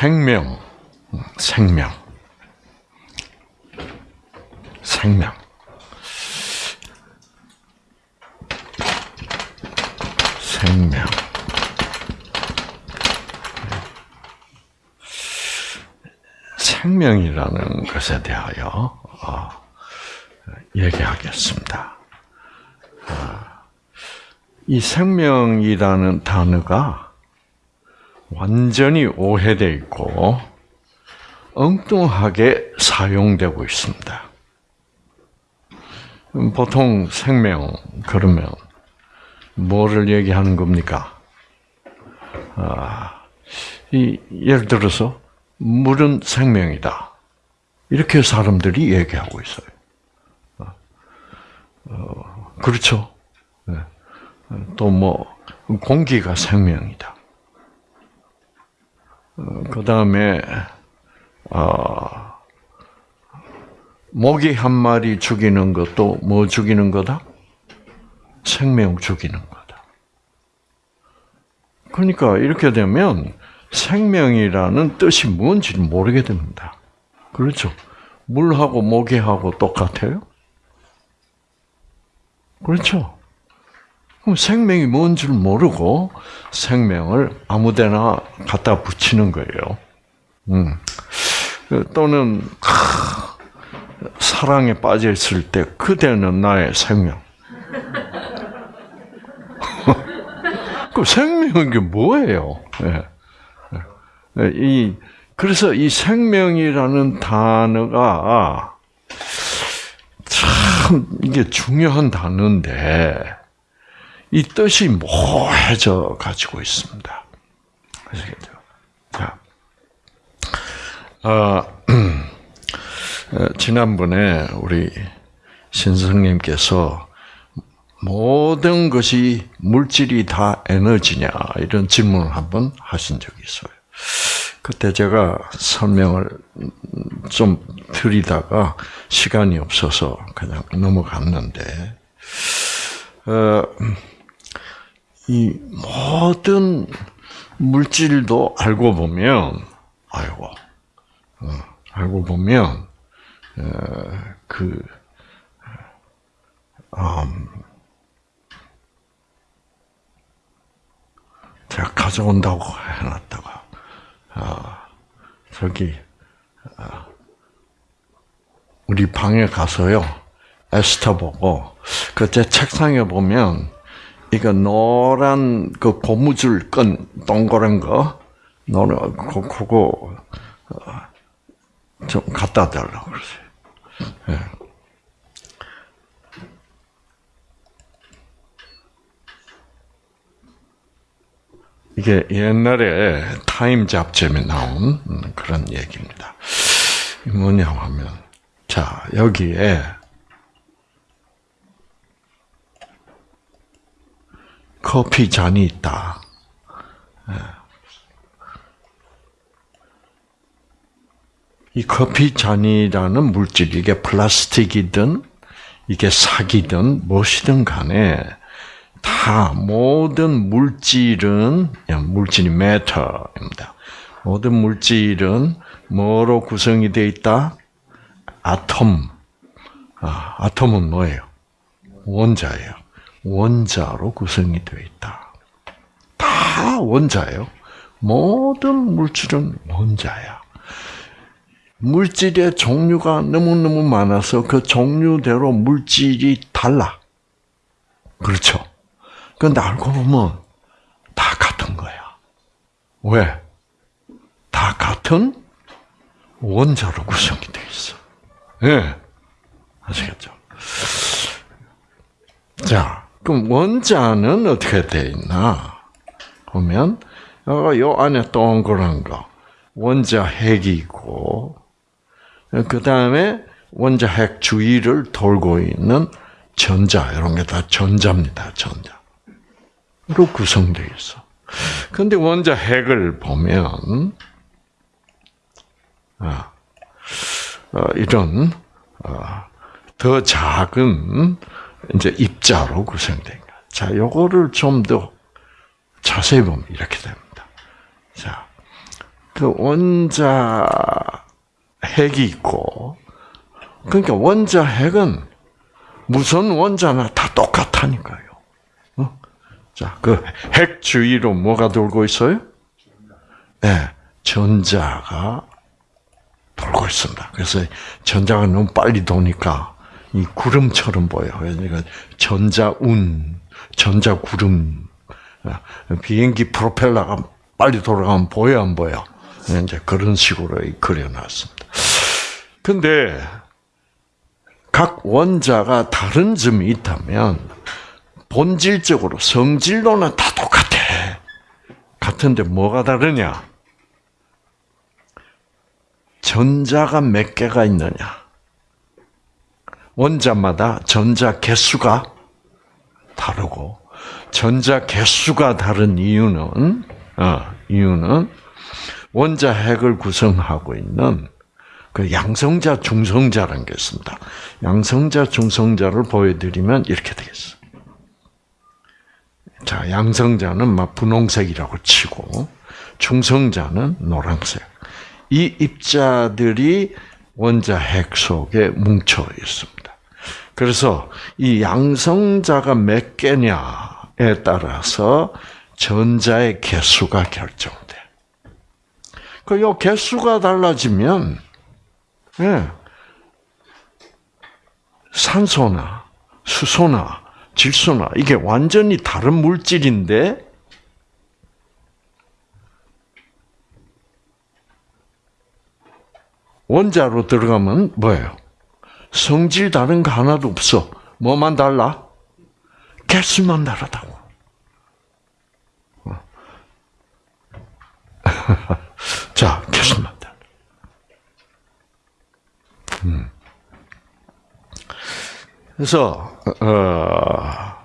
생명, 생명, 생명. 생명. 생명이라는 것에 대하여 어, 얘기하겠습니다. 어, 이 생명이라는 단어가 완전히 오해되어 있고 엉뚱하게 사용되고 있습니다. 보통 생명 그러면 뭐를 얘기하는 겁니까? 아, 이, 예를 들어서 물은 생명이다. 이렇게 사람들이 얘기하고 있어요. 어, 그렇죠. 네. 또뭐 공기가 생명이다. 어, 그 다음에 어, 모기 한 마리 죽이는 것도 뭐 죽이는 거다? 생명 죽이는 거다. 그러니까 이렇게 되면 생명이라는 뜻이 뭔지 모르게 됩니다. 그렇죠? 물하고 모기하고 똑같아요? 그렇죠? 그럼 생명이 뭔 줄 모르고 생명을 아무데나 갖다 붙이는 거예요. 음. 또는 사랑에 빠져 있을 때 그대는 나의 생명. 그 생명은 게 뭐예요? 네. 이 그래서 이 생명이라는 단어가 참 이게 중요한 단어인데 이 뜻이 모해져 가지고 있습니다. 아시겠죠? 자, 어, 지난번에 우리 신성님께서 모든 것이 물질이 다 에너지냐 이런 질문을 한번 하신 적이 있어요. 그때 제가 설명을 좀 드리다가 시간이 없어서 그냥 넘어갔는데, 어, 이 모든 물질도 알고 보면, 아이고, 어, 알고 보면, 어, 그, 음, 제가 가져온다고 해놨다가, 아, 저기, 아, 우리 방에 가서요, 에스터 보고, 그때 책상에 보면, 이거 노란 그 고무줄 끈 동그란 거, 노란 그 그거 좀 갖다 달라고 그러세요. 네. 이게 옛날에 타임 잡지에 나온 그런 얘기입니다. 뭐냐 하면, 자, 여기에 커피 잔이 있다. 예. 이 커피 잔이라는 물질, 이게 플라스틱이든, 이게 사기든, 무엇이든 간에, 다, 모든 물질은, 물질이 메터입니다. 모든 물질은 뭐로 구성이 되어 있다? 아톰. 아, 아톰은 뭐예요? 원자예요. 원자로 구성이 되어 있다. 다 원자예요. 모든 물질은 원자야. 물질의 종류가 너무너무 많아서 그 종류대로 물질이 달라. 그렇죠. 그런데 알고 보면 다 같은 거야. 왜? 다 같은 원자로 구성이 되어 있어. 예. 네. 아시겠죠? 자, 그럼 원자는 어떻게 돼 있나? 보면 요 안에 동그란 거 원자 핵이 있고 그 다음에 원자 핵 주위를 돌고 있는 전자 이런 게 다 전자입니다. 전자. 로 구성되어 있어. 근데 원자 핵을 보면 아, 어, 이런 어, 더 작은 이제 입자로 구성된 거. 자, 요거를 좀 더 자세히 보면 이렇게 됩니다. 자, 그 원자 핵이 있고 그러니까 원자 핵은 무슨 원자나 다 똑같다니까요. 어? 자, 그 핵 주위로 뭐가 돌고 있어요? 예, 네, 전자가 돌고 있습니다. 그래서 전자가 너무 빨리 도니까 이 구름처럼 보여. 그러니까 전자운, 전자구름. 아, 비행기 프로펠러가 빨리 돌아가면 보여 안 보여? 이제 그런 식으로 그려놨습니다. 근데 각 원자가 다른 점이 있다면 본질적으로 성질로는 다 똑같아. 같은데 뭐가 다르냐? 전자가 몇 개가 있느냐? 원자마다 전자 개수가 다르고 전자 개수가 다른 이유는 어, 이유는 원자 핵을 구성하고 있는 그 양성자, 중성자라는 게 있습니다. 양성자, 중성자를 보여드리면 이렇게 되겠어. 자, 양성자는 막 분홍색이라고 치고 중성자는 노란색. 이 입자들이 원자 핵 속에 뭉쳐 있습니다. 그래서 이 양성자가 몇 개냐에 따라서 전자의 개수가 결정돼. 그요 개수가 달라지면 예, 산소나 수소나 질소나 이게 완전히 다른 물질인데 원자로 들어가면 뭐예요? 성질 다른 거 하나도 없어. 뭐만 달라? 개수만 다르다고. 어. 자, 개수만 달라. 음. 그래서 어,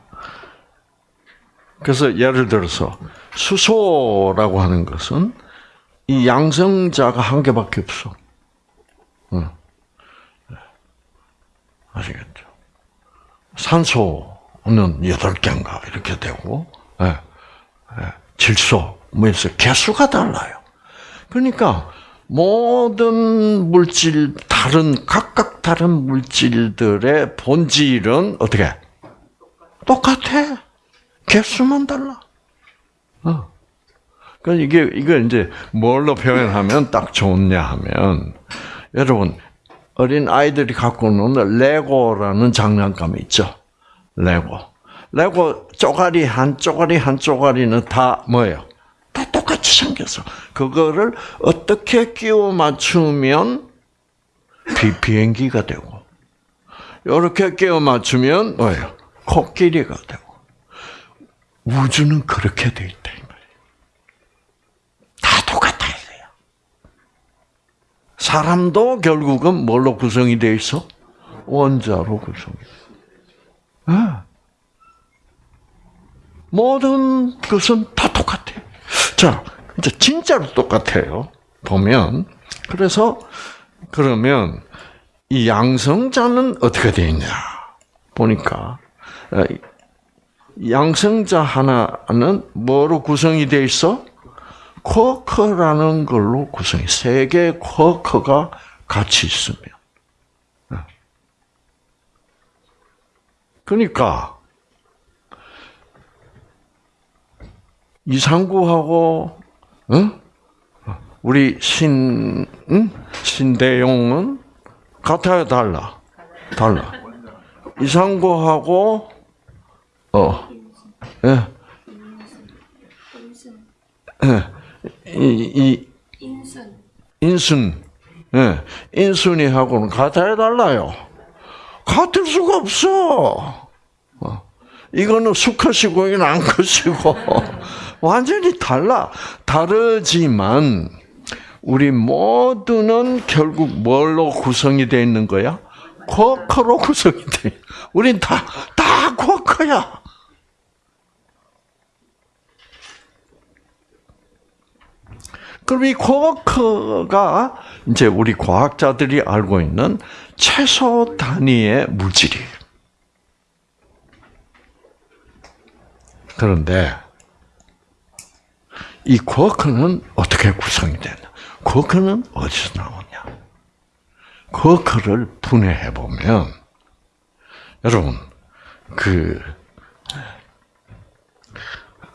그래서 예를 들어서 수소라고 하는 것은 이 양성자가 한 개밖에 없어. 아시겠죠? 산소는 여덟 개인가 이렇게 되고, 예, 예, 질소, 뭐 해서 개수가 달라요. 그러니까 모든 물질, 다른 각각 다른 물질들의 본질은 어떻게 똑같아. 개수만 달라. 어. 그 이게 이거 이제 뭘로 표현하면 딱 좋냐 하면 여러분 어린 아이들이 갖고 노는 레고라는 장난감이 있죠. 레고. 레고 쪼가리 한 쪼가리 한 쪼가리는 다 뭐예요? 다 똑같이 생겼어. 그거를 어떻게 끼워 맞추면 비, 비행기가 되고, 이렇게 끼워 맞추면 뭐예요? 코끼리가 되고. 우주는 그렇게 돼 있다. 사람도 결국은 뭘로 구성이 되어 있어? 원자로 구성이 돼. 네. 모든 것은 다 똑같아. 자, 이제 진짜로 똑같아요. 보면 그래서 그러면 이 양성자는 어떻게 되어 있냐 보니까 어, 양성자 하나는 뭐로 구성이 되어 있어? 쿼커라는 걸로 구성이 세 개의 쿼커가 같이 있으면 네. 그러니까 이상구하고 응? 우리 신 응? 신대용은 같아요, 달라? 달라. 이상구하고 어, 예, 예. 이, 이 인순. 인순. 예. 인순이하고는 같아 달라요. 같을 수가 없어. 어. 이거는 수컷이고 이건 암컷이고 완전히 달라. 다르지만 우리 모두는 결국 뭘로 구성이 되어 있는 거야? 쿼커로 구성이 돼. 우린 다, 다 쿼커야. 그럼 이 쿼크가 이제 우리 과학자들이 알고 있는 최소 단위의 물질이에요. 그런데 이 쿼크는 어떻게 구성이 되나? 쿼크는 어디서 나오냐? 쿼크를 분해해 보면 여러분 그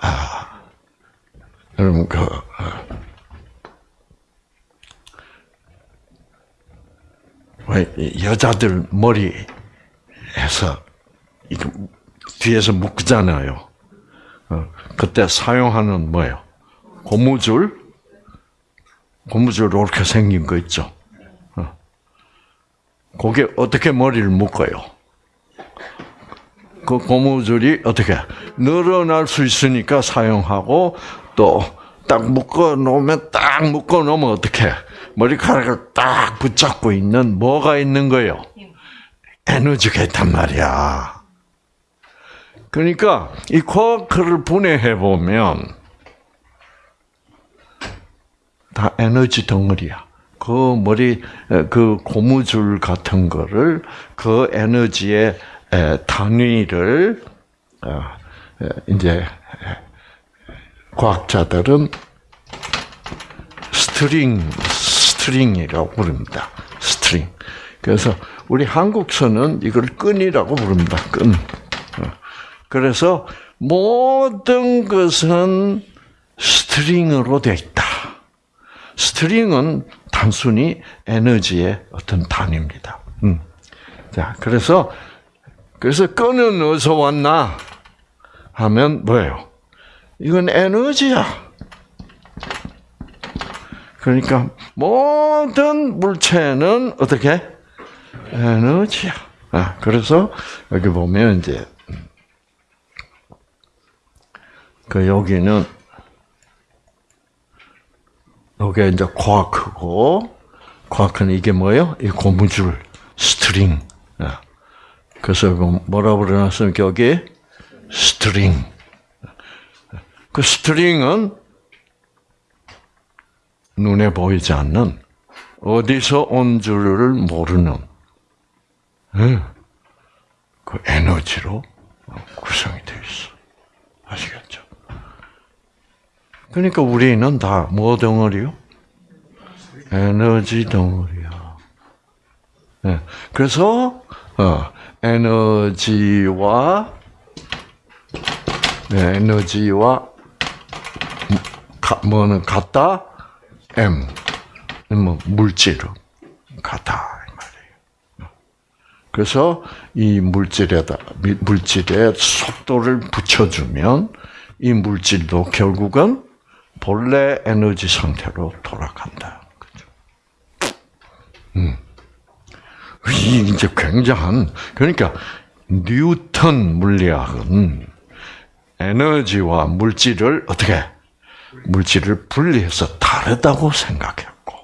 아, 여러분 그 여자들 머리에서 뒤에서 묶잖아요. 어, 그때 사용하는 뭐예요? 고무줄, 고무줄 이렇게 생긴 거 있죠. 어. 그게 어떻게 머리를 묶어요? 그 고무줄이 어떻게 늘어날 수 있으니까 사용하고 또 딱 묶어 놓으면 딱 묶어 놓으면 어떻게 머리카락을 딱 붙잡고 있는 뭐가 있는 거예요? 에너지가 있단 말이야. 그러니까 이 쿼크를 분해해 보면 다 에너지 덩어리야. 그 머리 그 고무줄 같은 거를 그 에너지의 단위를 어, 이제 과학자들은 string string이라고 부릅니다. string. 그래서 우리 한국서는 이걸 끈이라고 부릅니다. 끈. 어. 그래서 모든 것은 string으로 되어 있다. string은 단순히 에너지의 어떤 단위입니다. 음. 자, 그래서 그래서 끈은 어디서 왔나 하면 뭐예요? 이건 에너지야. 그러니까 모든 물체는 어떻게 에너지야. 아, 그래서 여기 보면 이제 그 여기는 여기 이제 쿼크고 쿼크는 이게 뭐예요? 이 고무줄 string. 아, 그래서 뭐라 그러놨습니까? 여기 string. 그 string은 눈에 보이지 않는 어디서 온 줄을 모르는 예, 그 에너지로 구성이 되어 있어. 아시겠죠? 그러니까 우리는 다 뭐 덩어리요? 에너지 덩어리야. 네. 그래서 어, 에너지와 네, 에너지와 뭐는 같다 M, 뭐이 말이에요. 그래서 이 물질에다 물질에 속도를 붙여주면 이 물질도 결국은 본래 에너지 상태로 돌아간다. 그죠? 음. 이 이제 굉장한 그러니까 뉴턴 물리학은 에너지와 물질을 어떻게 물질을 분리해서 다르다고 생각했고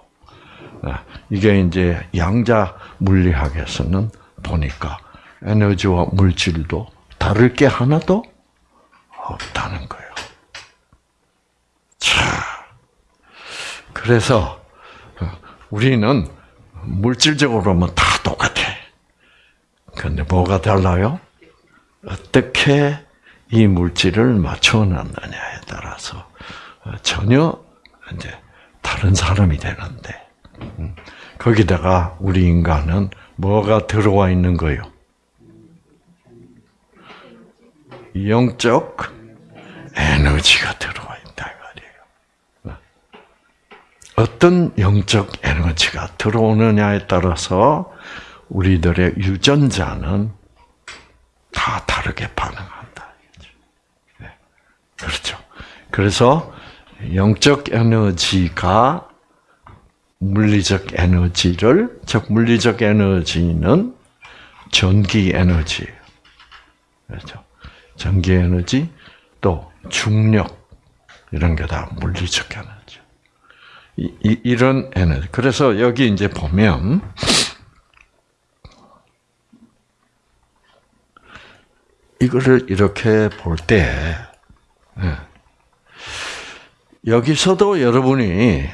아, 이게 이제 양자 물리학에서는 보니까 에너지와 물질도 다를 게 하나도 없다는 거예요. 자, 그래서 우리는 물질적으로는 다 똑같아. 근데 뭐가 달라요? 어떻게 이 물질을 맞춰 놨느냐에 따라서 전혀 이제 다른 사람이 되는데 음, 거기다가 우리 인간은 뭐가 들어와 있는 거요? 영적 에너지가 들어와 있다 말이에요. 어떤 영적 에너지가 들어오느냐에 따라서 우리들의 유전자는 다 다르게 반응한다. 네. 그렇죠. 그래서 영적 에너지가 물리적 에너지를, 즉, 물리적 에너지는 전기 에너지예요. 그렇죠. 전기 에너지, 또 중력, 이런 게 다 물리적 에너지. 이, 이, 이런 에너지. 그래서 여기 이제 보면, 이거를 이렇게 볼 때, 네. 여기서도 여러분이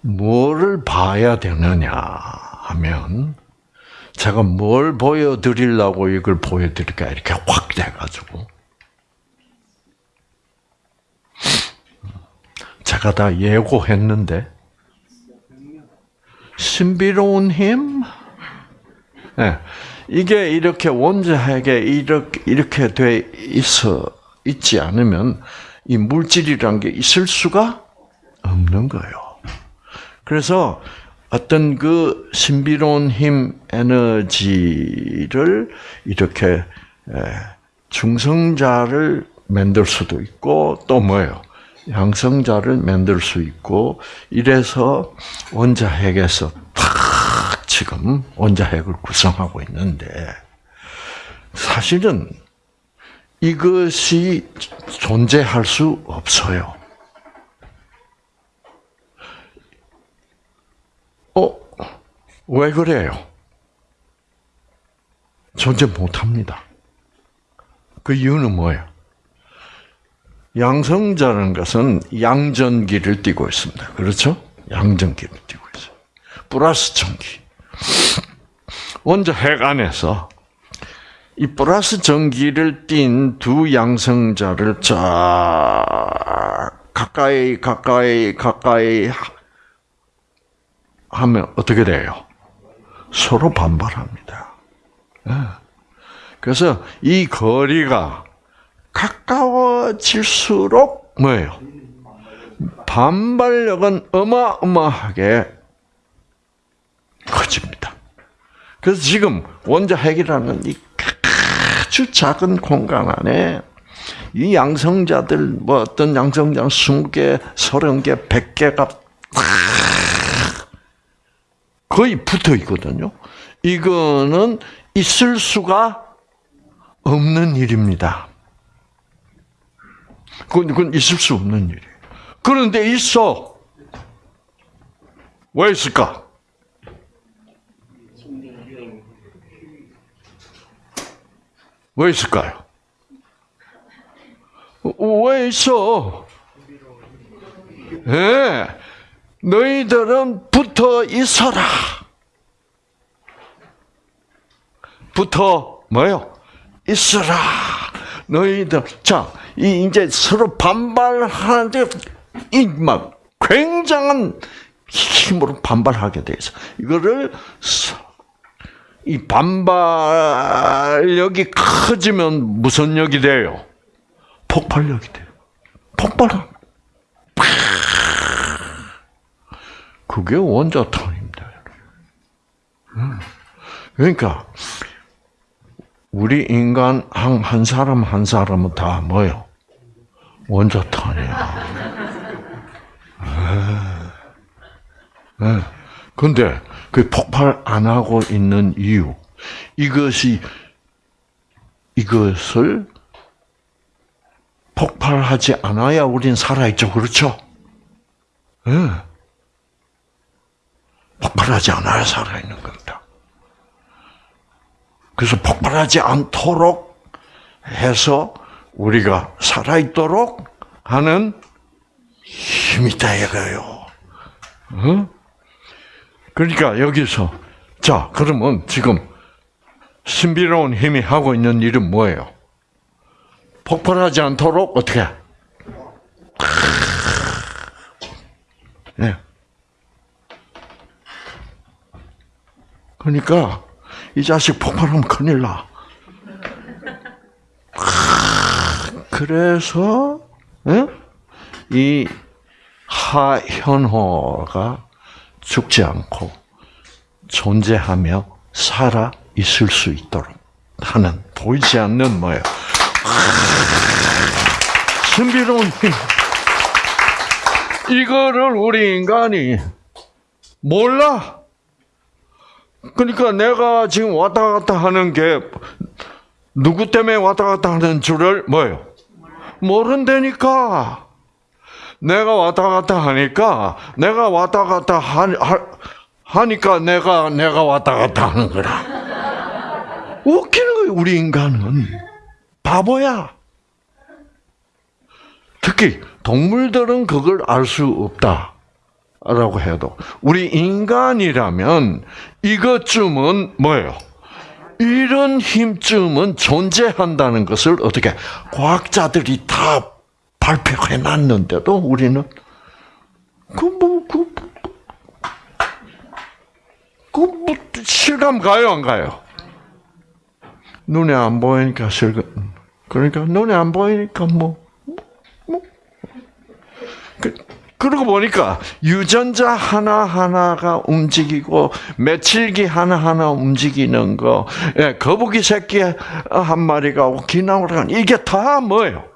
뭐를 봐야 되느냐 하면 제가 뭘 보여드리려고 이걸 보여드릴까 이렇게 확 돼가지고 제가 다 예고했는데 신비로운 힘. 네. 이게 이렇게 원자핵에 이렇게 이렇게 돼 있어 있지 않으면 이 물질이란 게 있을 수가 없는 거예요. 그래서 어떤 그 신비로운 힘 에너지를 이렇게 중성자를 만들 수도 있고 또 뭐예요? 양성자를 만들 수 있고 이래서 원자핵에서 탁 지금 원자핵을 구성하고 있는데 사실은 이것이 존재할 수 없어요. 어, 왜 그래요? 존재 못 합니다. 그 이유는 뭐예요? 양성자라는 것은 양전기를 띠고 있습니다. 그렇죠? 양전기를 띠고 있어요. 플러스 전기. 원자 핵 안에서 이 플러스 전기를 띤 두 양성자를 쫙 가까이 가까이 가까이 하면 어떻게 돼요? 서로 반발합니다. 예. 그래서 이 거리가 가까워질수록 뭐예요? 반발력은 어마어마하게 커집니다. 그래서 지금 원자 핵이라는 이 아주 작은 공간 안에 이 양성자들 뭐 어떤 양성자 20개, 30개, 100개가 거의 붙어 있거든요. 이거는 있을 수가 없는 일입니다. 그건, 그건 있을 수 없는 일이에요. 그런데 있어. 왜 있을까? 왜 있을까요? 왜 있어? 예. 네. 너희들은 붙어 있어라. 붙어 뭐요? 있어라. 너희들 자, 이 이제 서로 반발하는데 이막 굉장한 힘으로 반발하게 돼 있어. 이거를 이 반발력이 커지면 무슨 lực 돼요? 폭발력이 돼요. 폭발함. 그게 원자탄입니다. 그러니까 우리 인간 한, 한 사람 한 사람은 다 뭐요? 원자탄이야. 네. 근데 그 폭발 안 하고 있는 이유 이것이 이것을 폭발하지 않아야 우린 살아있죠, 그렇죠? 네. 폭발하지 않아야 살아있는 겁니다. 그래서 폭발하지 않도록 해서 우리가 살아있도록 하는 힘이 있다 이거예요. 어? 그러니까 여기서 자 그러면 지금 신비로운 힘이 하고 있는 일은 뭐예요? 폭발하지 않도록 어떻게? 네. 그러니까 이 자식 폭발하면 큰일 나. 그래서 이 하현호가 죽지 않고 존재하며 살아 있을 수 있도록 하는 보이지 않는 뭐예요? 신비로운 힘. 이거를 우리 인간이 몰라. 그러니까 내가 지금 왔다 갔다 하는 게 누구 때문에 왔다 갔다 하는 줄을 뭐예요? 모른다니까. 내가 왔다 갔다 하니까 내가 왔다 갔다 하, 하, 니까 내가 내가 왔다 갔다 하는 거라. 웃기는 거예요. 우리 인간은 바보야. 특히 동물들은 그걸 알 수 없다. 라고 해도 우리 인간이라면 이것쯤은 뭐예요? 이런 힘쯤은 존재한다는 것을 어떻게 과학자들이 다 발표해 놨는데도 우리는 그뭐그그 뭐, 실감 가요, 안 가요? 눈에 안 보이니까 실감. 그러니까 눈에 안 보이니까 뭐, 뭐. 그, 그러고 보니까 유전자 하나하나가 움직이고 며칠기 하나하나 움직이는 거, 예, 거북이 새끼 한 마리가 오키나와가 이게 다 뭐예요?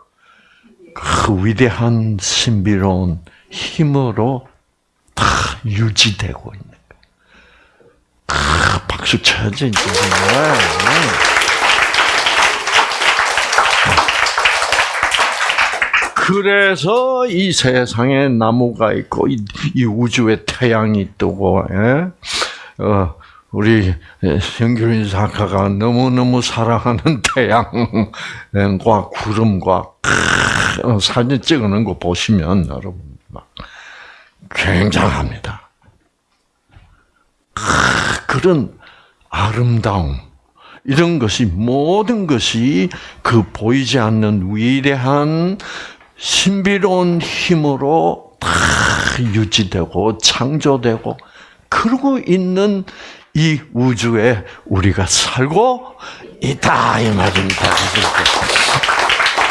그 위대한 신비로운 힘으로 다 유지되고 있는 거예요. 아, 박수 쳐야지, 이제. 그래서 이 세상에 나무가 있고 이, 이 우주에 태양이 뜨고 예? 어, 우리 현규인 작가가 너무 너무 사랑하는 태양과 구름과 어, 사진 찍어놓은 거 보시면 여러분 막 굉장합니다. 그런 아름다움 이런 것이 모든 것이 그 보이지 않는 위대한 신비로운 힘으로 다 유지되고 창조되고 그러고 있는 이 우주에 우리가 살고 있다 이 말입니다.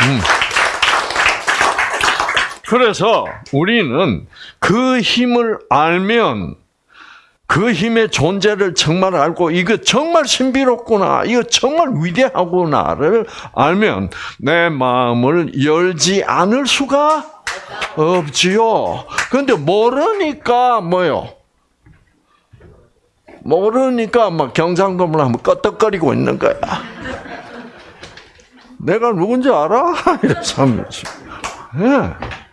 음. 그래서 우리는 그 힘을 알면 그 힘의 존재를 정말 알고 이거 정말 신비롭구나, 이거 정말 위대하구나를 알면 내 마음을 열지 않을 수가 없지요. 그런데 모르니까 뭐요? 모르니까 막 경상도문 하면 껐덕거리고 있는 거야. 내가 누군지 알아? 이래서 하면서. 예.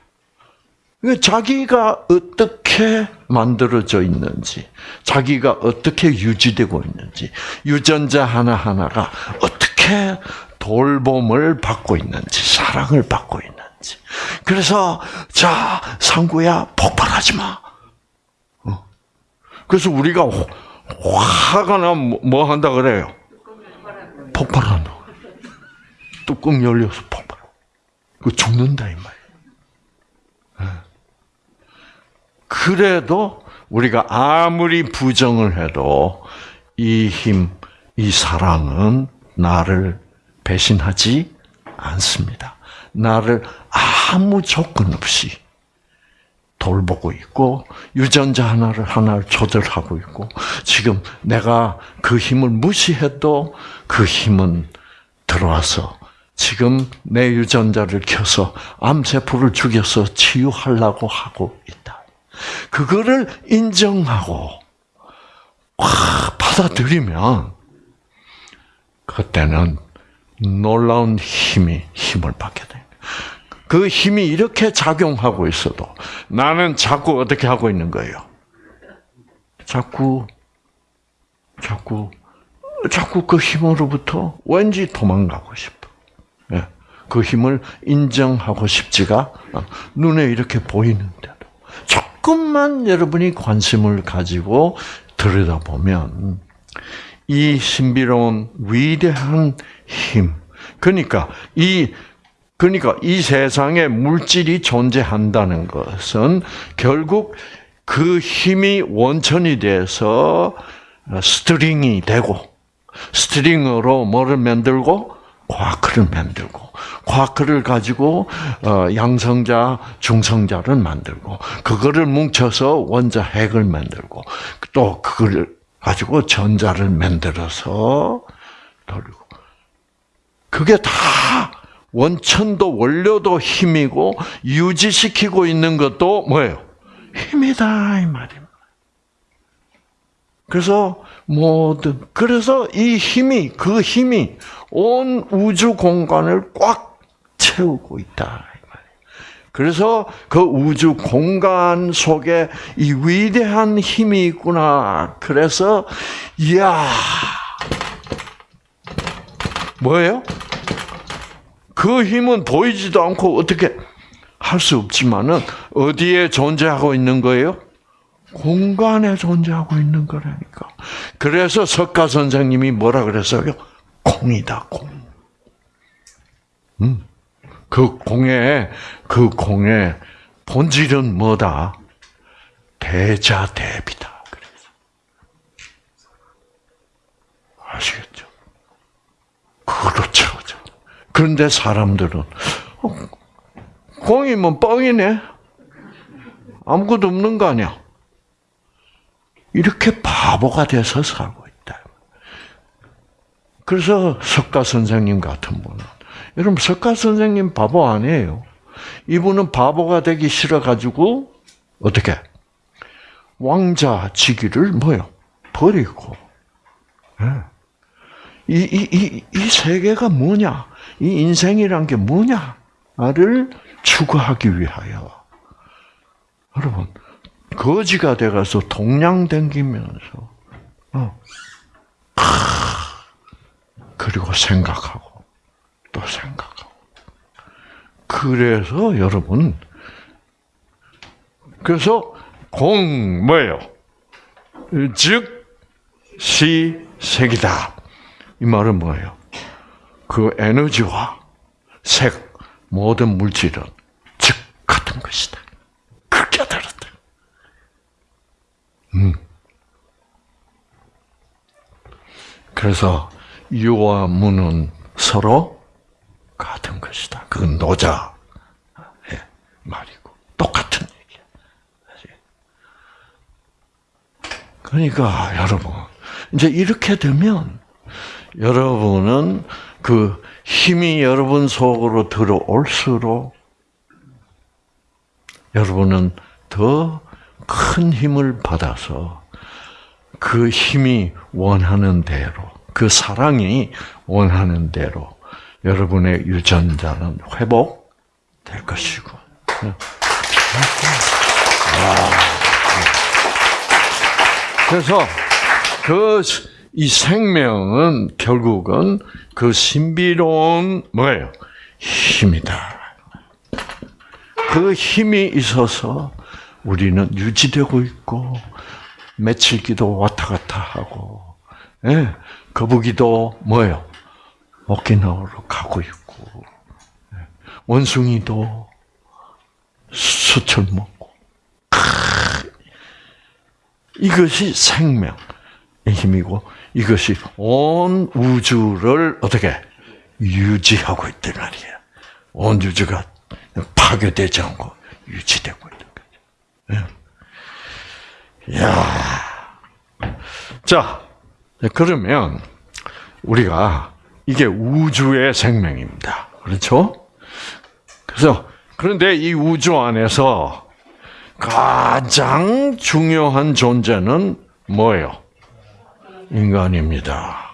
자기가 어떻게 만들어져 있는지, 자기가 어떻게 유지되고 있는지, 유전자 하나하나가 어떻게 돌봄을 받고 있는지, 사랑을 받고 있는지. 그래서, 자, 상구야, 폭발하지 마. 어. 그래서 우리가 화가 나면 뭐 한다 그래요? 폭발한다. 뚜껑 열려서 폭발. 그 죽는다, 이 말. 그래도 우리가 아무리 부정을 해도 이 힘, 이 사랑은 나를 배신하지 않습니다. 나를 아무 조건 없이 돌보고 있고 유전자 하나를 하나를 조절하고 있고 지금 내가 그 힘을 무시해도 그 힘은 들어와서 지금 내 유전자를 켜서 암세포를 죽여서 치유하려고 하고 있다. 그거를 인정하고 확 받아들이면 그때는 놀라운 힘이 힘을 받게 돼. 그 힘이 이렇게 작용하고 있어도 나는 자꾸 어떻게 하고 있는 거예요? 자꾸 자꾸 자꾸 그 힘으로부터 왠지 도망가고 싶어. 예. 그 힘을 인정하고 싶지가 눈에 이렇게 보이는데도 조금만 여러분이 관심을 가지고 들여다보면 이 신비로운 위대한 힘, 그러니까 이 그러니까 이 세상에 물질이 존재한다는 것은 결국 그 힘이 원천이 돼서 string이 되고 string으로 뭐를 만들고 쿼크를 만들고 쿼크를 가지고 어, 양성자, 중성자를 만들고 그거를 뭉쳐서 원자 핵을 만들고 또 그걸 가지고 전자를 만들어서 돌리고 그게 다 원천도 원료도 힘이고 유지시키고 있는 것도 뭐예요? 힘이다 이 말입니다. 그래서 모든 그래서 이 힘이 그 힘이 온 우주 공간을 꽉 채우고 있다. 그래서 그 우주 공간 속에 이 위대한 힘이 있구나. 그래서 이야 뭐예요? 그 힘은 보이지도 않고 어떻게 할 수 없지만은 어디에 존재하고 있는 거예요? 공간에 존재하고 있는 거라니까. 그래서 석가 선생님이 뭐라 그랬어요? 공이다, 공. 음. 그 공의, 그 공의 본질은 뭐다? 대자 대비다. 그래서. 아시겠죠? 그걸로 그런데 사람들은, 어, 공이면 뭐 뻥이네? 아무것도 없는 거 아니야? 이렇게 바보가 돼서 살고 있다. 그래서 석가 선생님 같은 분은 여러분 석가 선생님 바보 아니에요. 이분은 바보가 되기 싫어 가지고 어떻게 왕자 지기를 뭐요 버리고 예. 이, 이, 이, 이 세계가 뭐냐? 이 인생이란 게 뭐냐?를 추구하기 위하여. 여러분, 거지가 돼가서 동양 댕기면서, 어. 그리고 생각하고, 또 생각하고. 그래서 여러분, 그래서 공, 뭐예요? 즉, 시, 색이다. 이 말은 뭐예요? 그 에너지와 색, 모든 물질은 즉 같은 것이다. 그렇게 다르다. 음. 그래서 유와 무는 서로 같은 것이다. 그건 노자의 말이고 똑같은 얘기야. 그러니까 여러분 이제 이렇게 되면 여러분은 그 힘이 여러분 속으로 들어올수록 여러분은 더 큰 힘을 받아서 그 힘이 원하는 대로, 그 사랑이 원하는 대로 여러분의 유전자는 회복될 것이고. 그래서 그 이 생명은 결국은 그 신비로운 뭐예요? 힘이다. 그 힘이 있어서 우리는 유지되고 있고 며칠기도 왔다 갔다 하고, 예, 거북이도 뭐예요? 오키나와로 가고 있고, 예, 원숭이도 수철 먹고, 이것이 생명의 힘이고 이것이 온 우주를 어떻게 유지하고 있단 말이야. 온 우주가 파괴되지 않고 유지되고. 야, 자 그러면 우리가 이게 우주의 생명입니다. 그렇죠? 그래서 그런데 이 우주 안에서 가장 중요한 존재는 뭐예요? 인간입니다.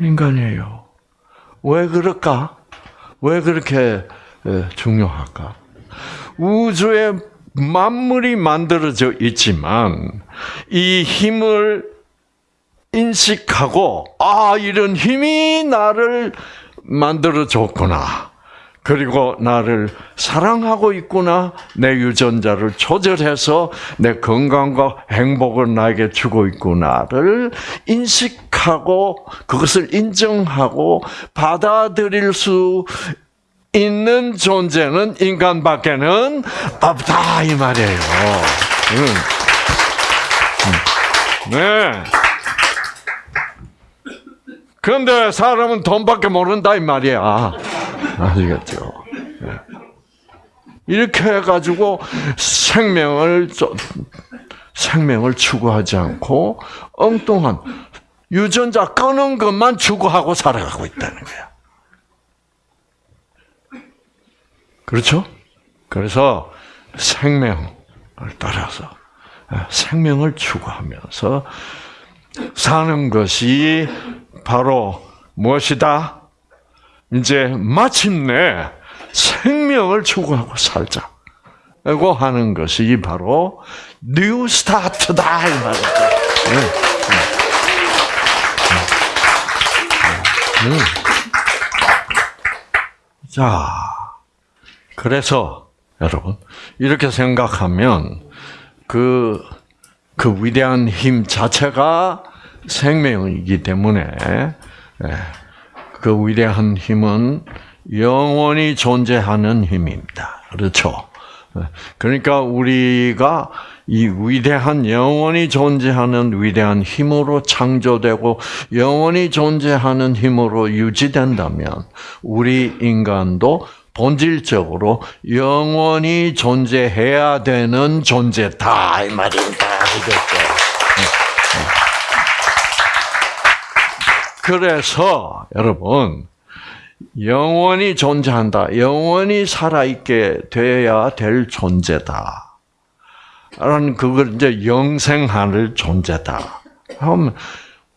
인간이에요. 왜 그럴까? 왜 그렇게 중요할까? 우주에 만물이 만들어져 있지만 이 힘을 인식하고 아 이런 힘이 나를 만들어 줬구나. 그리고 나를 사랑하고 있구나. 내 유전자를 조절해서 내 건강과 행복을 나에게 주고 있구나를 인식하고 그것을 인정하고 받아들일 수 있는 존재는 인간밖에는 없다 이 말이에요. 네. 그런데 사람은 돈밖에 모른다 이 말이야. 아시겠죠? 네. 이렇게 해가지고 생명을 생명을 추구하지 않고 엉뚱한 유전자 끄는 것만 추구하고 살아가고 있다는 거야. 그렇죠? 그래서 생명을 따라서 생명을 추구하면서 사는 것이 바로 무엇이다? 이제 마침내 생명을 추구하고 살자. 라고 하는 것이 바로 New Start다 이 말이죠. 네. 네. 네. 자, 그래서 여러분 이렇게 생각하면 그, 그 위대한 힘 자체가 생명이기 때문에 그 위대한 힘은 영원히 존재하는 힘입니다. 그렇죠? 그러니까 우리가 이 위대한 영원히 존재하는 위대한 힘으로 창조되고 영원히 존재하는 힘으로 유지된다면 우리 인간도 본질적으로 영원히 존재해야 되는 존재다 이 말입니다. 그래서 여러분 영원히 존재한다. 영원히 살아있게 되어야 될 존재다. 라는 그걸 이제 영생할 존재다. 그러면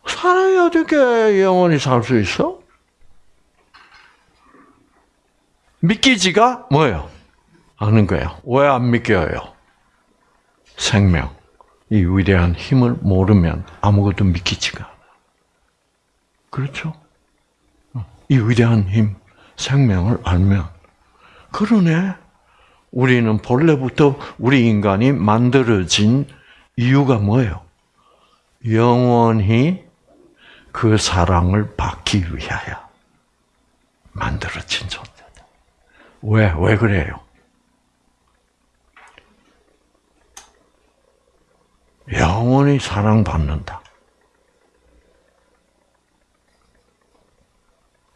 사람이 어떻게 영원히 살 수 있어? 믿기지가 뭐예요? 않은 거예요. 왜 안 믿겨요? 생명, 이 위대한 힘을 모르면 아무것도 믿기지가 않아. 그렇죠? 이 위대한 힘, 생명을 알면, 그러네. 우리는 본래부터 우리 인간이 만들어진 이유가 뭐예요? 영원히 그 사랑을 받기 위하여 만들어진 존재다. 왜, 왜 그래요? 영원히 사랑받는다.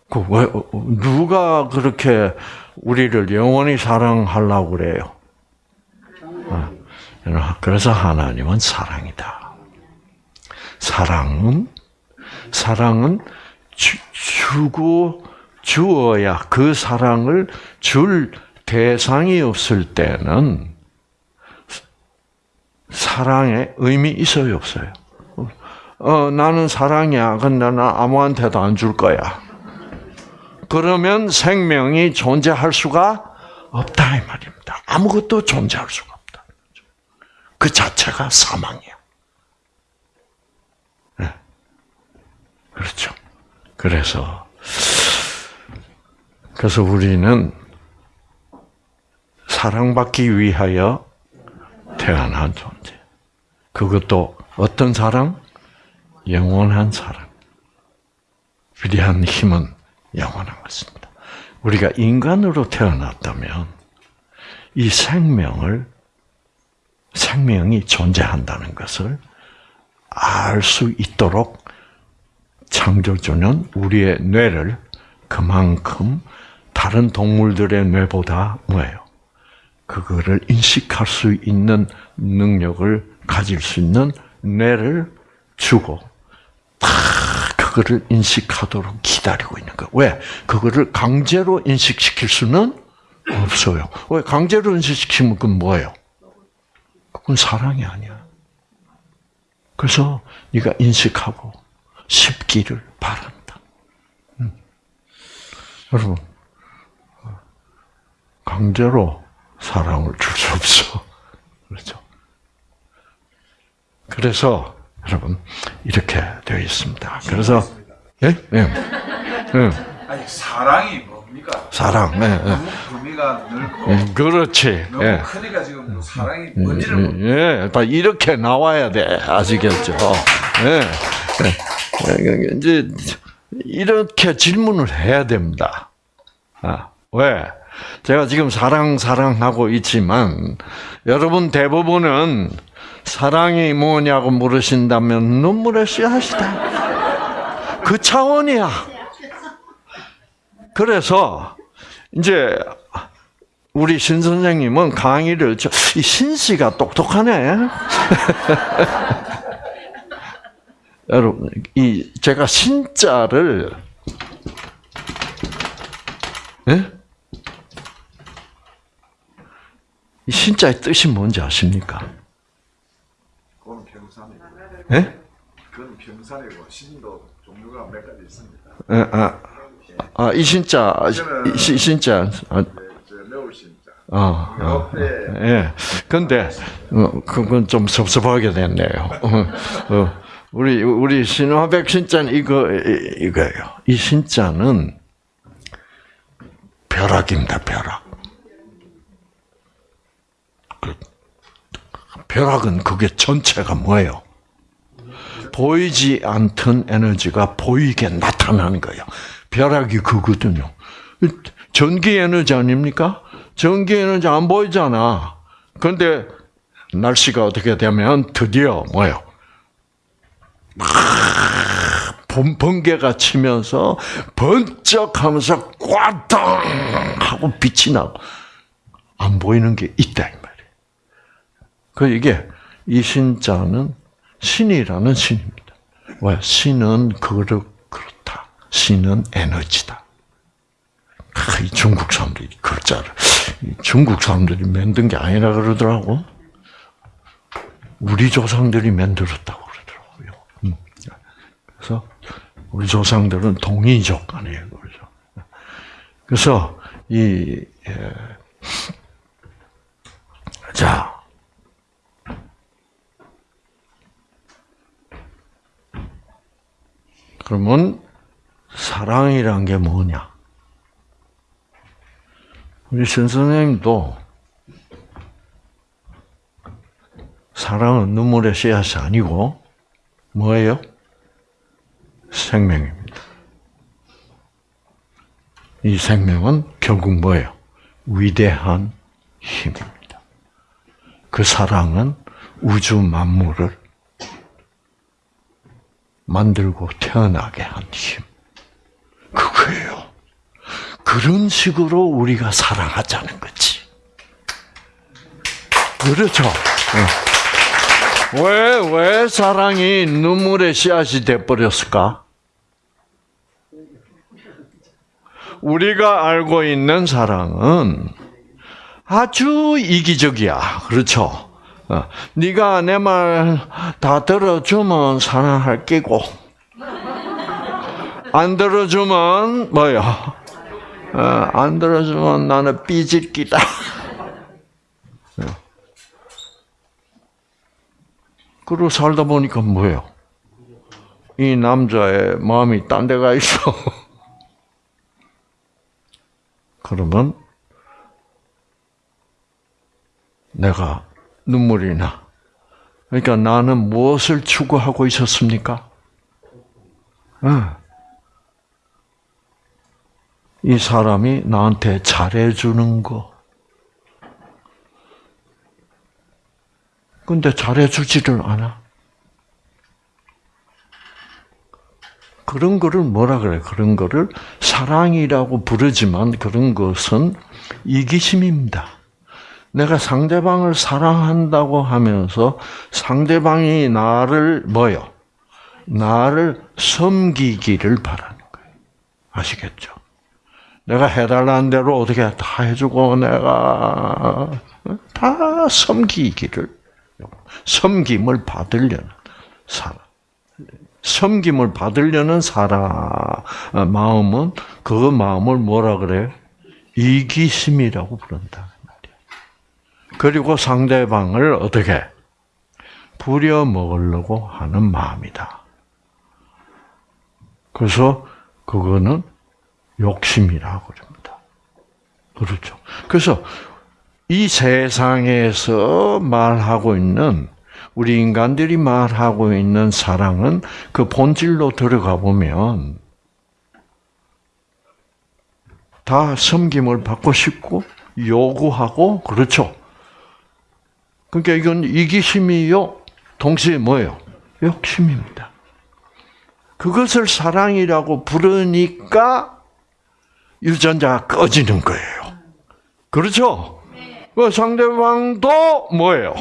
그 왜, 누가 그렇게 우리를 영원히 사랑하려고 그래요? 그래서 하나님은 사랑이다. 사랑은 사랑은 주, 주고 주어야 그 사랑을 줄 대상이 없을 때는 사랑의 의미 있어요 없어요? 어 나는 사랑이야. 근데 나 아무한테도 안 줄 거야. 그러면 생명이 존재할 수가 없다 이 말입니다. 아무것도 존재할 수가 없다. 그 자체가 사망이야. 네. 그렇죠. 그래서 그래서 우리는 사랑받기 위하여 태어난 존재. 그것도 어떤 사랑? 영원한 사랑. 위대한 힘은 영원한 것입니다. 우리가 인간으로 태어났다면 이 생명을 생명이 존재한다는 것을 알 수 있도록 창조주는 우리의 뇌를 그만큼 다른 동물들의 뇌보다 뭐예요? 그거를 인식할 수 있는 능력을 가질 수 있는 뇌를 주고 다 그거를 인식하도록 기다리고 있는 거. 왜? 그거를 강제로 인식시킬 수는 없어요. 왜? 강제로 인식시키면 그건 뭐예요? 그건 사랑이 아니야. 그래서 네가 인식하고 쉽기를 바란다. 음. 여러분, 강제로 사랑을 줄 수 없어. 그렇죠? 그래서 여러분 이렇게 되어 있습니다. 그래서 예? 예. 예. 아니 사랑이 뭡니까? 사랑. 예, 예. 범위가 넓고 음, 그렇지. 너무 예. 크니까 지금 뭐 사랑이 뭔지를 모 예, 예. 이렇게 나와야 돼. 아시겠죠? 예. 예. 이제 이렇게 질문을 해야 됩니다. 아, 왜? 제가 지금 사랑 사랑하고 있지만 여러분 대부분은 사랑이 뭐냐고 물으신다면 눈물의 씨앗이다. 그 차원이야. 그래서 이제 우리 신 선생님은 강의를 저, 이 신 씨가 똑똑하네. 여러분, 이 제가 신자를 예? 이 신자의 뜻이 뭔지 아십니까? 그건 병산이고 예? 그건 병산이고 신도 종류가 몇 가지 있습니다. 예, 아, 아, 이 신자, 이 신- 신자, 아. 어, 어, 예. 근데 어, 그건 좀 섭섭하게 됐네요. 어, 어, 우리 우리 신화백 신자는 이거 이- 이거예요. 이 신자는 벼락입니다. 벼락. 그 벼락은 그게 전체가 뭐예요? 보이지 않던 에너지가 보이게 나타나는 거예요. 벼락이 그거든요. 전기 에너지 아닙니까? 전기 에너지 안 보이잖아. 그런데 날씨가 어떻게 되면 드디어 뭐요? 막 번- 번개가 치면서 번쩍하면서 꽈당 하고 빛이 나고 안 보이는 게 있다 이 말이에요. 그 이게 이 신자는 신이라는 신입니다. 왜? 신은 그렇 그렇다. 신은 에너지다. 아, 이 중국 사람들이 글자를 이 중국 사람들이 만든 게 아니라 그러더라고. 우리 조상들이 만들었다고. 그래서 우리 조상들은 동이족 아니에요, 그렇죠? 그래서 이 예. 자. 그러면 사랑이란 게 뭐냐? 우리 신 선생님도 사랑은 눈물의 씨앗이 아니고 뭐예요? 생명입니다. 이 생명은 결국 뭐예요? 위대한 힘입니다. 그 사랑은 우주 만물을 만들고 태어나게 한 힘. 그거예요. 그런 식으로 우리가 사랑하자는 거지. 그렇죠. 어. 왜, 왜 사랑이 눈물의 씨앗이 돼버렸을까? 우리가 알고 있는 사랑은 아주 이기적이야. 그렇죠? 어, 네가 내 말 다 들어주면 사랑할 끼고 안 들어주면 뭐야? 어, 안 들어주면 나는 삐질 끼다. 어. 그러고 살다 보니까 뭐예요? 이 남자의 마음이 딴 데가 있어. 그러면 내가 눈물이 나. 그러니까 나는 무엇을 추구하고 있었습니까? 어. 이 사람이 나한테 잘해주는 거. 근데 잘해주지를 않아. 그런 거를 뭐라 그래? 그런 거를 사랑이라고 부르지만 그런 것은 이기심입니다. 내가 상대방을 사랑한다고 하면서 상대방이 나를 뭐요? 나를 섬기기를 바라는 거예요. 아시겠죠? 내가 해달라는 대로 어떻게 다 해주고 내가 다 섬기기를 섬김을 받으려는 사람. 섬김을 받으려는 사람 마음은 그 마음을 뭐라 그래? 이기심이라고 부른다. 그리고 상대방을 어떻게 부려 먹으려고 하는 마음이다. 그래서 그거는 욕심이라고 그럽니다. 그렇죠. 그래서 이 세상에서 말하고 있는 우리 인간들이 말하고 있는 사랑은 그 본질로 들어가 보면 다 섬김을 받고 싶고 요구하고 그렇죠. 그러니까 이건 이기심이요. 동시에 뭐예요? 욕심입니다. 그것을 사랑이라고 부르니까 유전자가 꺼지는 거예요. 그렇죠? 그 상대방도 뭐예요?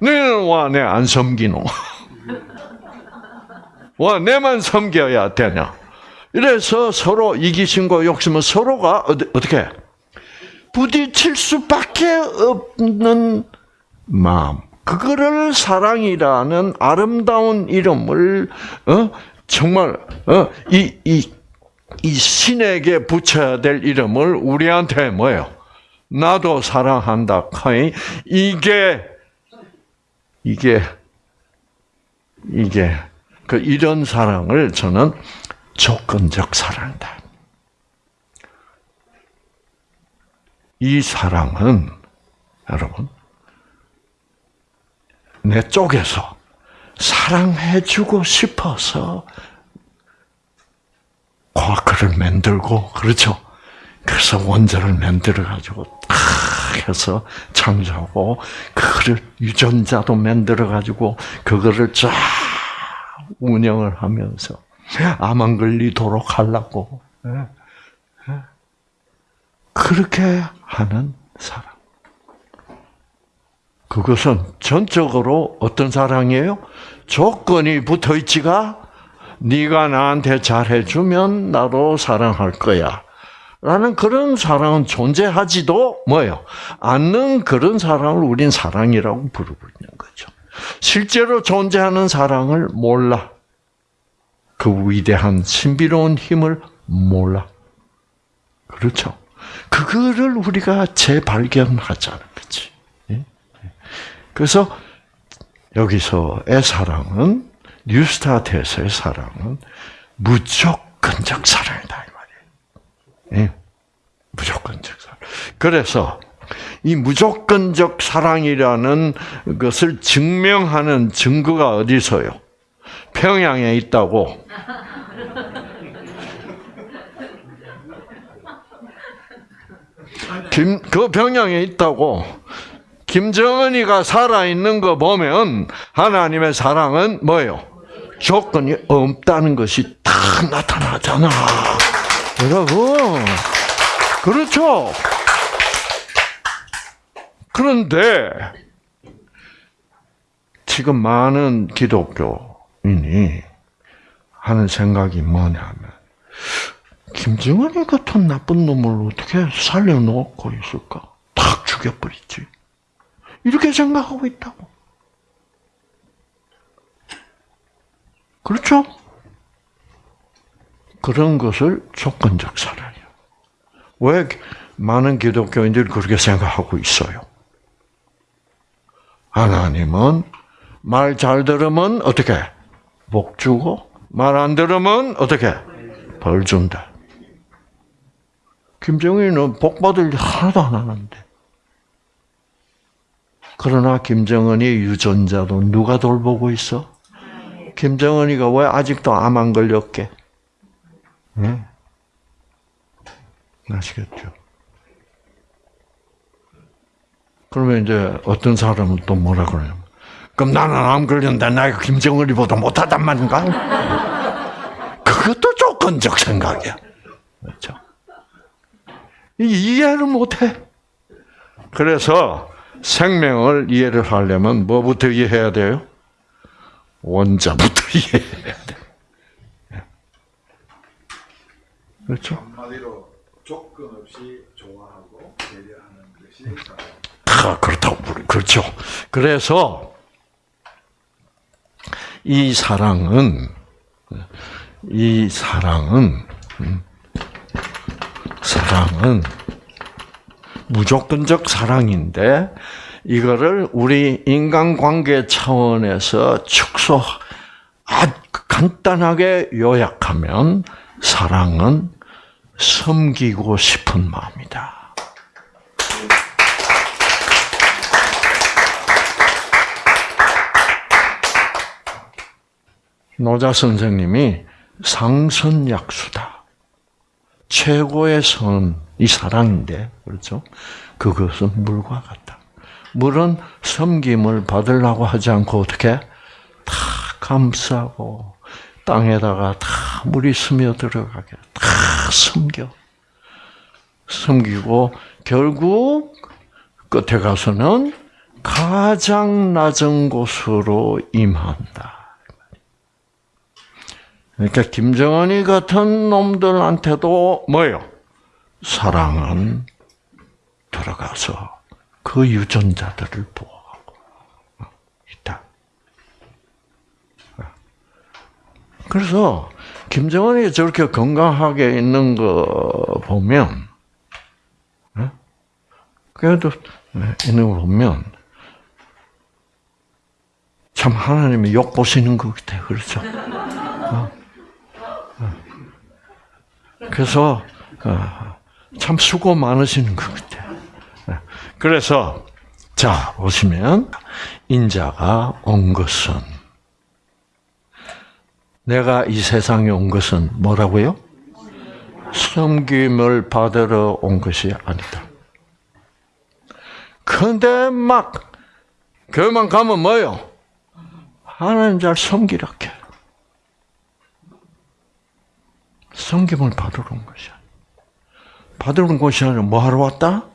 너는 와, 내 안 섬기노. 와, 내만 섬겨야 되냐. 이래서 서로 이기심과 욕심은 서로가 어떻게 부딪힐 수밖에 없는 마음. 그거를 사랑이라는 아름다운 이름을 어? 정말 어? 이, 이, 이 신에게 붙여야 될 이름을 우리한테 뭐예요? 나도 사랑한다. 이게 이게 이게 그 이런 사랑을 저는 조건적 사랑이다. 이 사랑은 여러분 내 쪽에서 사랑해주고 싶어서 과학을 만들고 그렇죠. 그래서 원자를 만들어 가지고 다 해서 창조하고 그거를 유전자도 만들어 가지고 그거를 쫙 운영을 하면서 암 안 걸리도록 하려고 예. 예. 그렇게 하는 사랑. 그것은 전적으로 어떤 사랑이에요? 조건이 붙어 있지가 네가 나한테 잘해주면 나도 사랑할 거야. 라는 그런 사랑은 존재하지도 뭐예요? 않는 그런 사랑을 우린 사랑이라고 부르는 거죠. 실제로 존재하는 사랑을 몰라. 그 위대한 신비로운 힘을 몰라. 그렇죠? 그거를 우리가 재발견하자는 거지. 예? 그래서 여기서의 사랑은 뉴스타트에서의 사랑은 무조건적 사랑이다? 무조건적 사랑. 그래서 이 무조건적 사랑이라는 것을 증명하는 증거가 어디서요? 평양에 있다고. 김, 그 평양에 있다고. 김정은이가 살아있는 거 보면 하나님의 사랑은 뭐예요? 조건이 없다는 것이 다 나타나잖아. 여러분. 그렇죠? 그런데 지금 많은 기독교인이 하는 생각이 뭐냐면 김정은이 같은 나쁜 놈을 어떻게 살려놓고 있을까? 탁 죽여버리지. 이렇게 생각하고 있다고. 그렇죠? 그런 것을 조건적 사랑이에요. 왜 많은 기독교인들이 그렇게 생각하고 있어요? 하나님은 말 잘 들으면 어떻게? 복 주고, 말 안 들으면 어떻게? 벌 준다. 김정은은 복 받을 일 하나도 안 하는데. 그러나 김정은이 유전자도 누가 돌보고 있어? 김정은이가 왜 아직도 암 안 걸렸게? 네? 아시겠죠? 그러면 이제 어떤 사람은 또 뭐라 그래요? 그럼 나는 암 걸렸는데 내가 김정은이보다 못하단 말인가? 그것도 조건적 생각이야. 그렇죠? 이해를 못해. 그래서 생명을 이해를 하려면 뭐부터 이해해야 돼요? 원자부터 이해해야 돼. 그렇죠? 한마디로 조건 없이 좋아하고 배려하는 것이. 다 그렇다고 부르 그렇죠. 그래서 이 사랑은 이 사랑은 음, 사랑은 무조건적 사랑인데 이거를 우리 인간관계 차원에서 축소 아주 간단하게 요약하면 사랑은 섬기고 싶은 마음이다. 노자 선생님이 상선약수다. 최고의 선 이 사랑인데, 그렇죠? 그것은 물과 같다. 물은 섬김을 받으려고 하지 않고 어떻게? 다 감싸고, 땅에다가 다 물이 스며들어가게 다 섬겨. 섬기고, 결국 끝에 가서는 가장 낮은 곳으로 임한다. 그러니까 김정은이 같은 놈들한테도 뭐예요? 사랑은 들어가서 그 유전자들을 보호하고 있다. 그래서 김정은이 저렇게 건강하게 있는 거 보면 그래도 있는 거 보면 참 하나님이 욕 보시는 것 같아요. 그렇죠? 그래서 어, 참 수고 많으시는 것 같아요. 그래서 자 보시면 인자가 온 것은 내가 이 세상에 온 것은 뭐라고요? 섬김을 받으러 온 것이 아니다. 근데 막 교회만 가면 뭐요? 하나님 잘 섬기라 해. 섬김을 받으러 온 것이야. 받으러 온 것이 아니라 뭐 하러 왔다?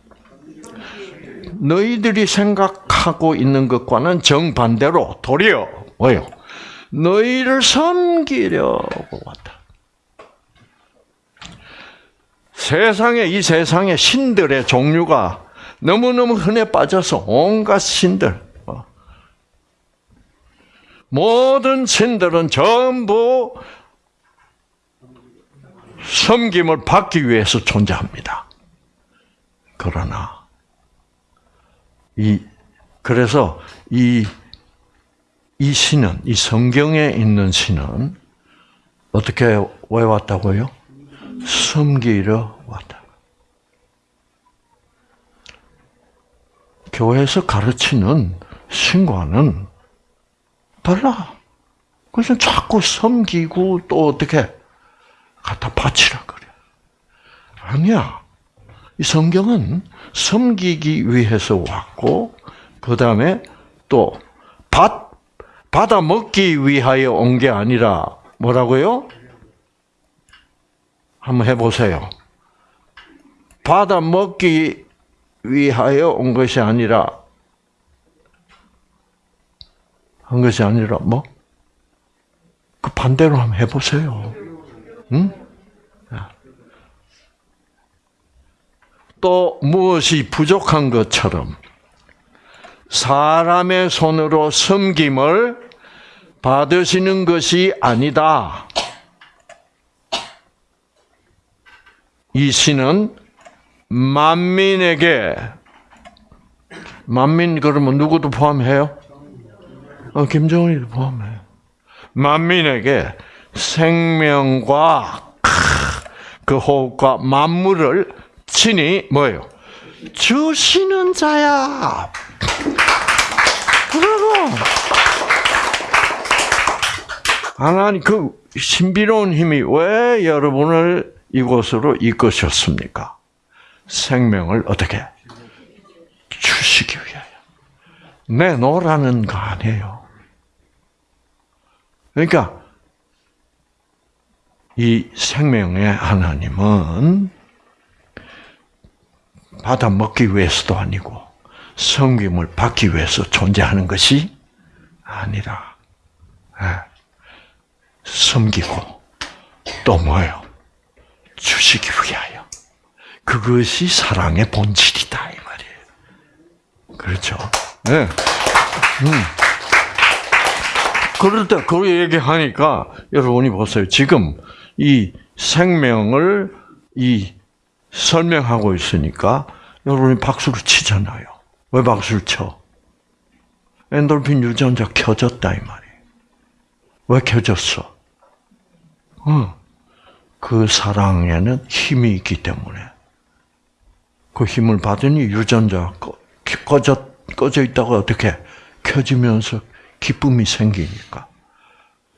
너희들이 생각하고 있는 것과는 정반대로 도리어 뭐요? 너희를 섬기려고 왔다. 세상에 이 세상에 신들의 종류가 너무너무 흔해 빠져서 온갖 신들 어. 모든 신들은 전부 섬김을 받기 위해서 존재합니다. 그러나 이 그래서 이 이 신은 이 성경에 있는 신은 어떻게 왜 왔다고요? 섬기러 왔다. 교회에서 가르치는 신과는 달라. 그래서 자꾸 섬기고 또 어떻게 갖다 바치라 그래. 아니야. 이 성경은 섬기기 위해서 왔고, 그 다음에 또 받, 받아 먹기 위하여 온 게 아니라 뭐라고요? 한번 해보세요. 받아 먹기 위하여 온 것이 아니라 한 것이 아니라 뭐? 그 반대로 한번 해보세요. 응? 또 무엇이 부족한 것처럼 사람의 손으로 섬김을 받으시는 것이 아니다. 이 신은 만민에게 만민 그러면 누구도 포함해요? 어, 김정은이도 포함해요. 만민에게 생명과 그 호흡과 만물을 친히 뭐예요? 주시는 자야. 그러고 하나님 그 신비로운 힘이 왜 여러분을 이곳으로 이끄셨습니까? 생명을 어떻게 주시기 위하여 내놓으라는 거 아니에요. 그러니까 이 생명의 하나님은 받아 먹기 위해서도 아니고 성김을 받기 위해서 존재하는 것이 아니라 예, 섬기고 또 뭐예요? 주시기 위하여. 그것이 사랑의 본질이다 이 말이에요. 그렇죠? 네. 음. 그럴 때 그 얘기하니까 여러분이 보세요. 지금 이 생명을 이 설명하고 있으니까 여러분이 박수를 치잖아요. 왜 박수를 쳐? 엔돌핀 유전자 켜졌다 이 말이에요. 왜 켜졌어? 어. 그 사랑에는 힘이 있기 때문에 그 힘을 받으니 유전자가 꺼져 꺼져 있다가 어떻게 켜지면서 기쁨이 생기니까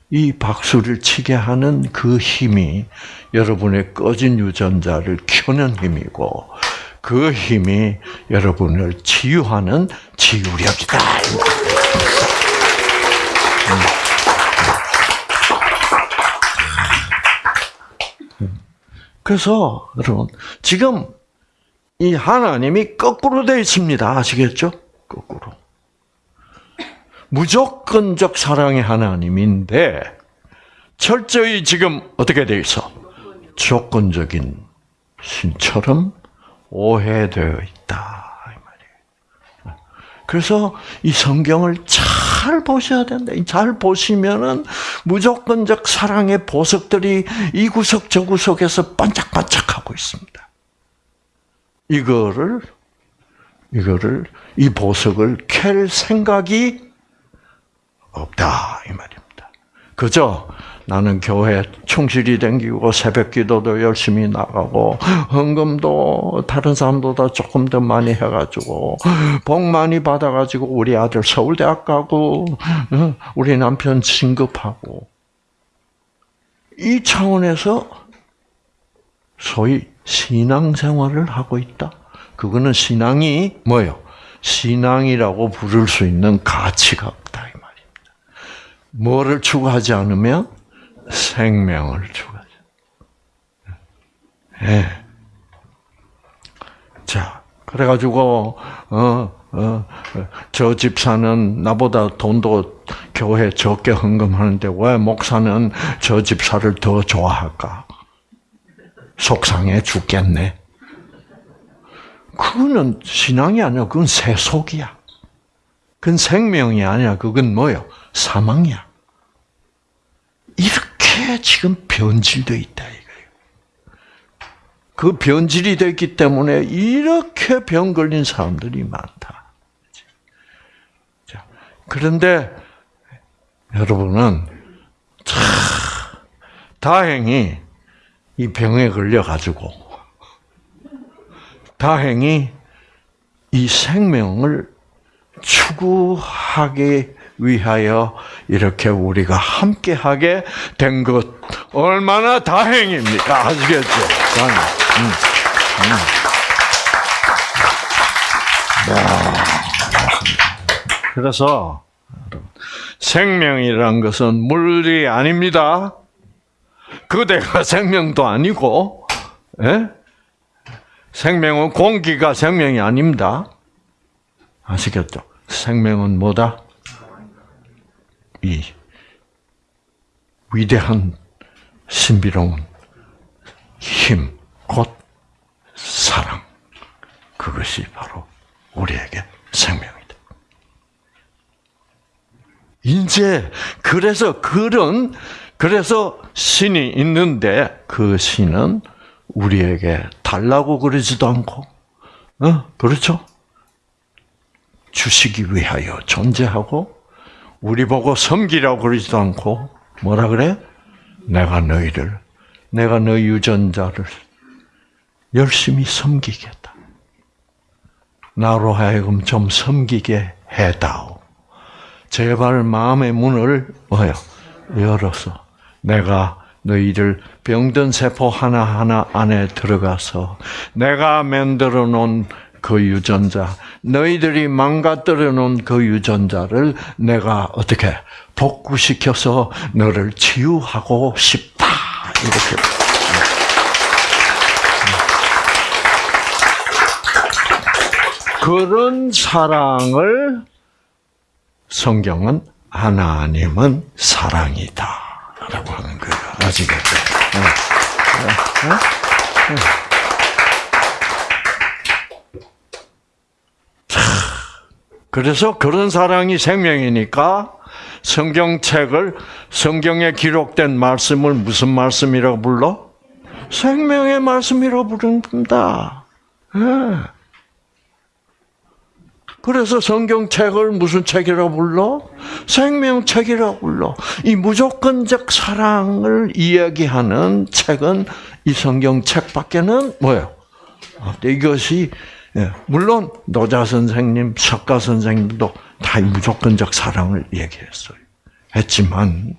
이 박수를 치게 하는 그 힘이 여러분의 꺼진 유전자를 켜는 힘이고 그 힘이 여러분을 치유하는 치유력이다. 그래서 여러분 지금 이 하나님이 거꾸로 되어 있습니다. 아시겠죠? 거꾸로. 무조건적 사랑의 하나님인데 철저히 지금 어떻게 되어 있어? 조건적인 신처럼 오해되어 있다. 그래서 이 성경을 잘 보셔야 된다. 잘 보시면은 무조건적 사랑의 보석들이 이 구석 저 구석에서 반짝반짝하고 있습니다. 이거를 이거를 이 보석을 캘 생각이 없다 이 말입니다. 그죠? 나는 교회 충실히 댕기고 새벽 기도도 열심히 나가고 헌금도 다른 사람보다 조금 더 많이 해가지고 복 많이 받아가지고 우리 아들 서울대학 가고 어? 우리 남편 진급하고 이 차원에서 소위 신앙생활을 하고 있다. 그거는 신앙이 뭐예요? 신앙이라고 부를 수 있는 가치가 없다 이 말입니다. 뭐를 추구하지 않으면 생명을 추구하죠. 예. 자, 그래가지고 어, 어, 저 집사는 나보다 돈도 교회 적게 헌금하는데 왜 목사는 저 집사를 더 좋아할까? 속상해 죽겠네. 그거는 신앙이 아니야. 그건 세속이야. 그건 생명이 아니야. 그건 뭐요? 사망이야. 이렇게 지금 변질되어 있다 이거예요. 그 변질이 됐기 때문에 이렇게 병 걸린 사람들이 많다. 자, 그런데 여러분은 참 다행히 이 병에 걸려 가지고 다행히 이 생명을 추구하기 위하여 이렇게 우리가 함께하게 된 것 얼마나 다행입니까? 아시겠죠? 다행. 음, 음. 야, 그래서 생명이란 것은 물이 아닙니다. 그대가 생명도 아니고, 예? 생명은 공기가 생명이 아닙니다. 아시겠죠? 생명은 뭐다? 이 위대한 신비로운 힘, 곧 사랑. 그것이 바로 우리에게 생명이다. 이제 그래서 그런 그래서 신이 있는데 그 신은 우리에게 달라고 그러지도 않고, 어 그렇죠? 주시기 위하여 존재하고 우리 보고 섬기라고 그러지도 않고 뭐라 그래? 내가 너희를 내가 너희 유전자를 열심히 섬기겠다. 나로 하여금 좀 섬기게 해다오. 제발 마음의 문을 뭐요? 열어서 내가 너희를 병든 세포 하나하나 안에 들어가서 내가 만들어 놓은 그 유전자, 너희들이 망가뜨려 놓은 그 유전자를 내가 어떻게 복구시켜서 너를 치유하고 싶다. 이렇게. 그런 사랑을 성경은 하나님은 사랑이다라고 하는 거예요. 아시겠죠? 네. 네. 그래서 그런 사랑이 생명이니까 성경책을 성경에 기록된 말씀을 무슨 말씀이라고 불러? 생명의 말씀이라고 부른다. 네. 그래서 성경책을 무슨 책이라고 불러? 생명책이라고 불러. 이 무조건적 사랑을 이야기하는 책은 이 성경책밖에는 뭐예요? 이것이 물론 노자 선생님, 석가 선생님도 다 무조건적 사랑을 얘기했어요. 했지만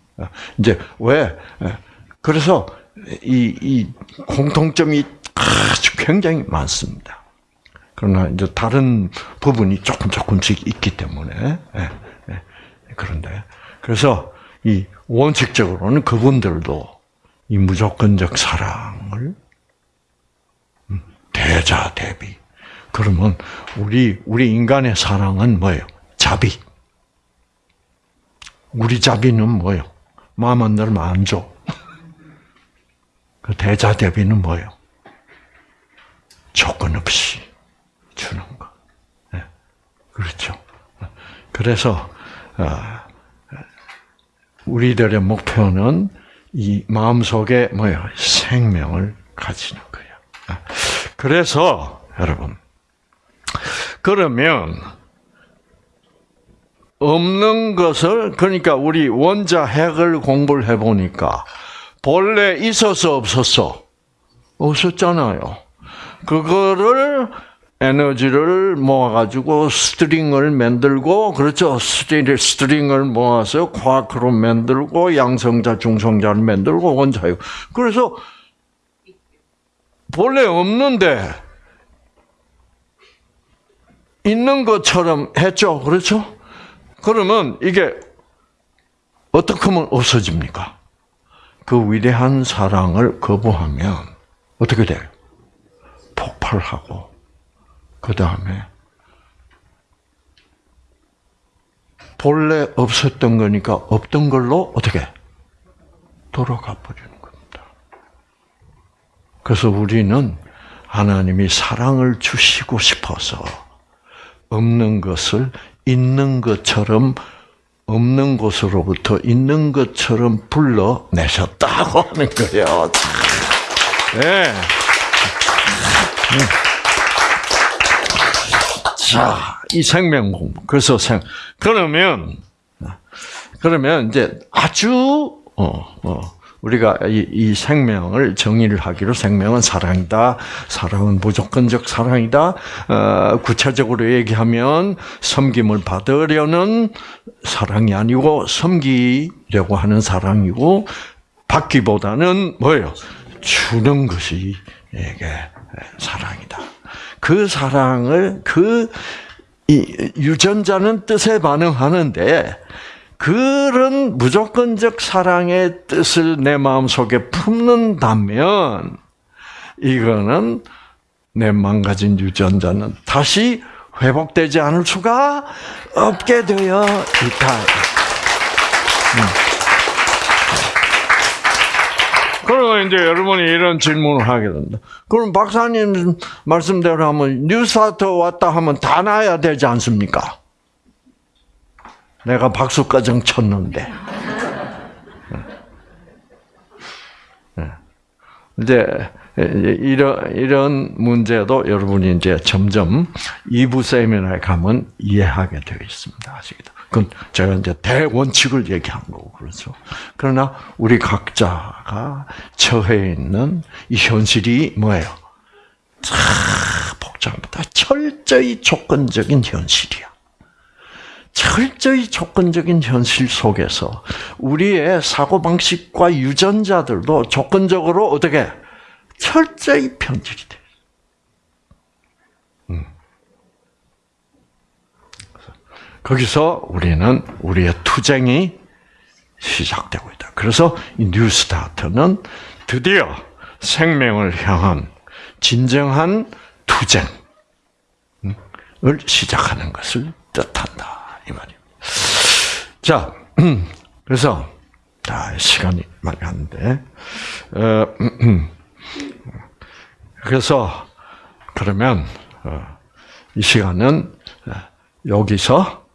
이제 왜? 그래서 이, 이 공통점이 아주 굉장히 많습니다. 그러나 이제 다른 부분이 조금 조금씩 있기 때문에 예, 예, 그런데 그래서 이 원칙적으로는 그분들도 이 무조건적 사랑을 음, 대자 대비 그러면 우리 우리 인간의 사랑은 뭐예요? 자비. 우리 자비는 뭐예요? 마음 안 들면 안 줘. 그 대자 대비는 뭐예요? 조건 없이. 주는 거. 네. 그렇죠. 그래서 우리들의 목표는 이 마음 속에 뭐요 생명을 가지는 거예요. 그래서 여러분 그러면 없는 것을 그러니까 우리 원자 핵을 공부를 해 보니까 본래 있어서 없었어 없었잖아요. 그거를 에너지를 모아가지고 string을 만들고, 그렇죠. string, string을 모아서 쿼크로 만들고, 양성자, 중성자를 만들고, 원자유. 그래서, 본래 없는데, 있는 것처럼 했죠. 그렇죠? 그러면 이게 어떻게 하면 없어집니까? 그 위대한 사랑을 거부하면 어떻게 돼요? 폭발하고 그 다음에 본래 없었던 거니까 없던 걸로 어떻게 돌아가 버리는 겁니다. 그래서 우리는 하나님이 사랑을 주시고 싶어서 없는 것을 있는 것처럼 없는 곳으로부터 있는 것처럼 불러내셨다고 하는 거예요. 네. 자, 이 생명 공부. 그래서 생, 그러면, 그러면 이제 아주, 어, 어, 우리가 이, 이 생명을 정의를 하기로 생명은 사랑이다. 사랑은 무조건적 사랑이다. 어, 구체적으로 얘기하면 섬김을 받으려는 사랑이 아니고 섬기려고 하는 사랑이고 받기보다는 뭐예요? 주는 것이 이게 사랑이다. 그 사랑을 그 유전자는 뜻에 반응하는데 그런 무조건적 사랑의 뜻을 내 마음속에 품는다면 이거는 내 망가진 유전자는 다시 회복되지 않을 수가 없게 되어 있다. 음. 그러면 이제 여러분이 이런 질문을 하게 된다. 그럼 박사님 말씀대로 하면 뉴스타트 왔다 하면 다 나야 되지 않습니까? 내가 박수가정 쳤는데. 네. 이제 이런 이런 문제도 여러분이 이제 점점 2부 세미나에 가면 이해하게 되어 있습니다. 아시겠죠? 그건 제가 이제 대원칙을 얘기한 거고 그렇죠. 그러나 우리 각자가 처해 있는 이 현실이 뭐예요? 참 복잡합니다. 철저히 조건적인 현실이야. 철저히 조건적인 현실 속에서 우리의 사고 방식과 유전자들도 조건적으로 어떻게 철저히 편집이 돼. 음. 거기서 우리는 우리의 투쟁이 시작되고 있다. 그래서 이 뉴스타트는 드디어 생명을 향한 진정한 투쟁을 시작하는 것을 뜻한다. 이 말입니다. 자, 그래서 아, 시간이 많이 갔는데, 어, 그래서 그러면 어, 이 시간은 어, 여기서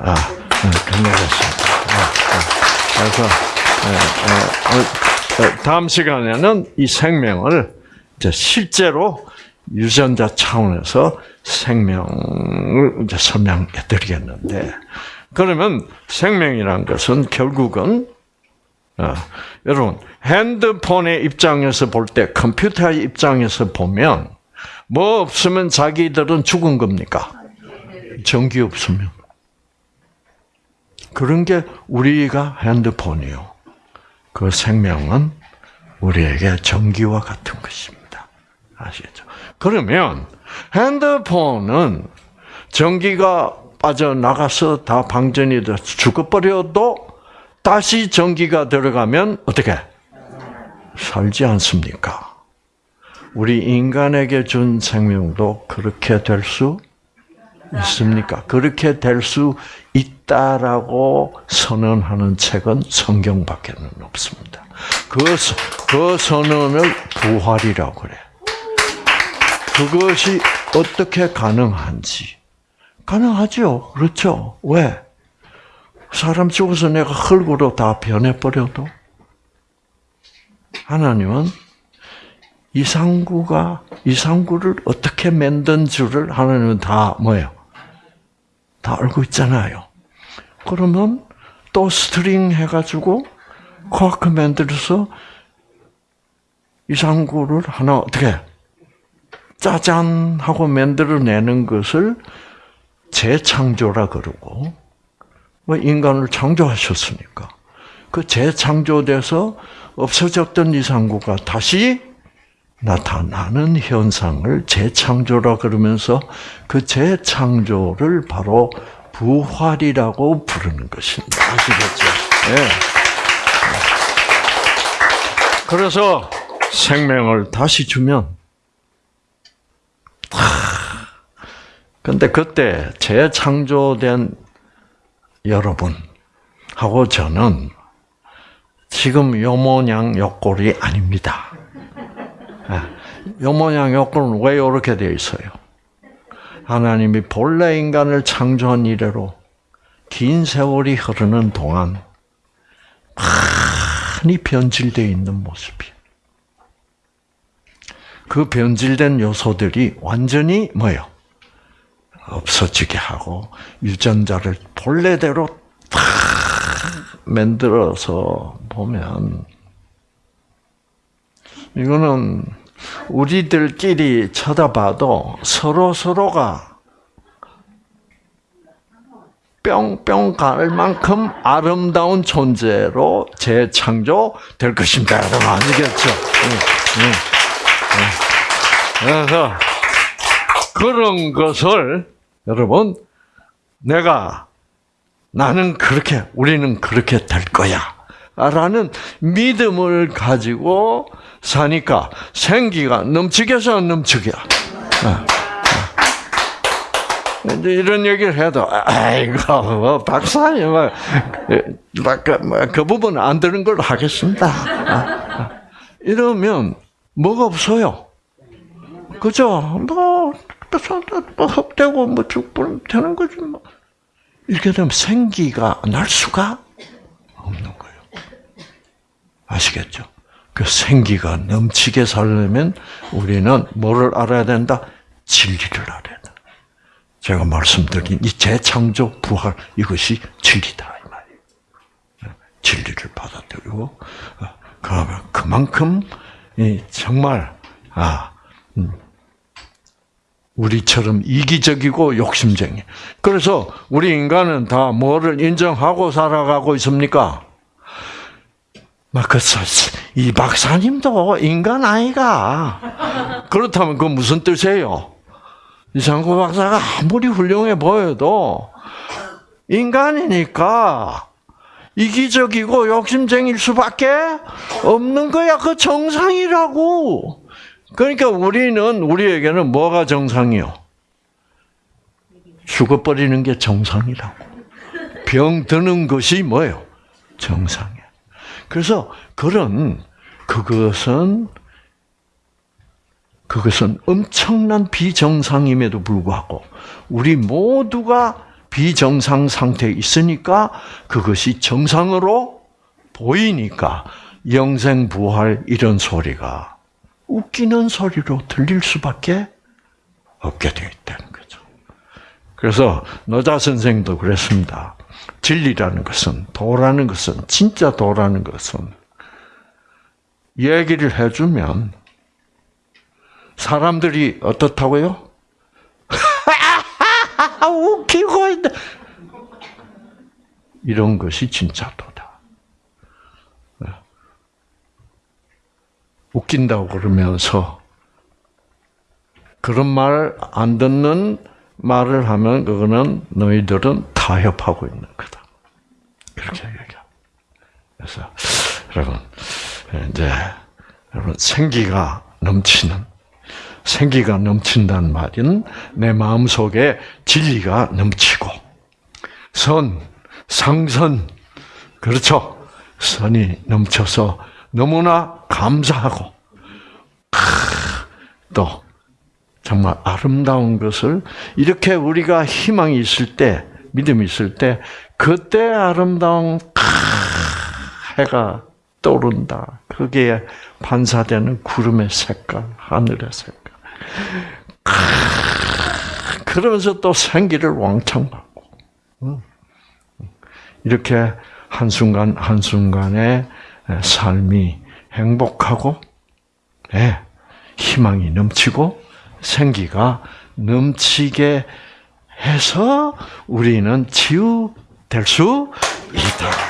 아, 끝내겠습니다. 그래서 다음 시간에는 이 생명을 실제로 유전자 차원에서 생명을 이제 설명해 드리겠는데, 그러면 생명이란 것은 결국은, 어, 여러분, 핸드폰의 입장에서 볼 때, 컴퓨터의 입장에서 보면, 뭐 없으면 자기들은 죽은 겁니까? 전기 없으면. 그런 게 우리가 핸드폰이요. 그 생명은 우리에게 전기와 같은 것입니다. 아시겠죠? 그러면 핸드폰은 전기가 빠져나가서 다 방전이 돼 죽어버려도 다시 전기가 들어가면 어떻게 살지 않습니까? 우리 인간에게 준 생명도 그렇게 될 수 있습니까? 그렇게 될 수 있다라고 선언하는 책은 성경밖에는 없습니다. 그, 그 선언을 부활이라고 그래. 그것이 어떻게 가능한지. 가능하죠. 그렇죠. 왜? 사람 죽어서 내가 흙으로 다 변해버려도 하나님은 이상구가 이상구를 어떻게 만든 줄을 하나님은 다 뭐예요? 다 알고 있잖아요. 그러면 또 string 해가지고 쿼크 만들어서 이상구를 하나 어떻게 짜잔 하고 만들어내는 것을 재창조라 그러고 뭐 인간을 창조하셨으니까 그 재창조돼서 없어졌던 이상구가 다시 나타나는 현상을 재창조라 그러면서 그 재창조를 바로 부활이라고 부르는 것입니다. 아시겠죠? 예. 그래서 생명을 다시 주면 근데 그때 재창조된 여러분하고 저는 지금 요 모양 요 꼴이 아닙니다. 요 모양 요 꼴은 왜 이렇게 되어 있어요? 하나님이 본래 인간을 창조한 이래로 긴 세월이 흐르는 동안 많이 변질되어 있는 모습이에요. 그 변질된 요소들이 완전히 뭐요? 없어지게 하고 유전자를 본래대로 다 만들어서 보면 이거는 우리들끼리 쳐다봐도 서로 서로가 뿅뿅 갈 만큼 아름다운 존재로 재창조될 것입니다. 응, 응, 응. 그래서 그런 것을 여러분 내가 나는 그렇게 우리는 그렇게 될 거야. 라는 믿음을 가지고 사니까 생기가 넘치겠어 넘치게. 이제 이런 얘기를 해도 아이고 뭐 박사님 뭐, 그, 뭐, 그 부분은 안 되는 걸로 하겠습니다. 이러면 뭐가 없어요. 그죠? 뭐, 뭐 헛되고 뭐 죽고 되는 거지 뭐. 이렇게 되면 생기가 날 수가 없는 거예요. 아시겠죠? 그 생기가 넘치게 살려면 우리는 뭐를 알아야 된다? 진리를 알아야 된다. 제가 말씀드린 이 재창조 부활 이것이 진리다 이 말이에요. 진리를 받아들이고 어, 그러면 그만큼 정말 아 음, 우리처럼 이기적이고 욕심쟁이. 그래서 우리 인간은 다 뭐를 인정하고 살아가고 있습니까? 막그이 박사님도 인간 아이가. 그렇다면 그 무슨 뜻이에요? 이상구 박사가 아무리 훌륭해 보여도 인간이니까 이기적이고 욕심쟁일 수밖에 없는 거야. 그 정상이라고. 그러니까 우리는 우리에게는 뭐가 정상이요? 죽어버리는 게 정상이라고. 병 드는 것이 뭐예요? 정상이야. 그래서 그런 그것은 그것은 엄청난 비정상임에도 불구하고 우리 모두가 비정상 상태에 있으니까 그것이 정상으로 보이니까 영생 부활 이런 소리가 웃기는 소리로 들릴 수밖에 없게 되어 있다는 거죠. 그래서 노자 선생도 그랬습니다. 진리라는 것은 도라는 것은 진짜 도라는 것은 얘기를 해주면 사람들이 어떻다고요? 웃기고 있다. 이런 것이 진짜 도다. 웃긴다고 그러면서 그런 말 안 듣는 말을 하면 그거는 너희들은 타협하고 있는 거다. 그렇게 얘기해요. 그래서 여러분 이제 여러분 생기가 넘치는 생기가 넘친다는 말은 내 마음 속에 진리가 넘치고 선, 상선 그렇죠. 선이 넘쳐서 너무나 감사하고 또 정말 아름다운 것을 이렇게 우리가 희망이 있을 때 믿음이 있을 때 그때 아름다운 해가 떠오른다. 그게 반사되는 구름의 색깔, 하늘의 색깔. 그러면서 또 생기를 왕창 받고 이렇게 한순간 한순간에 삶이 행복하고 네, 희망이 넘치고 생기가 넘치게 해서 우리는 치유될 수 있다.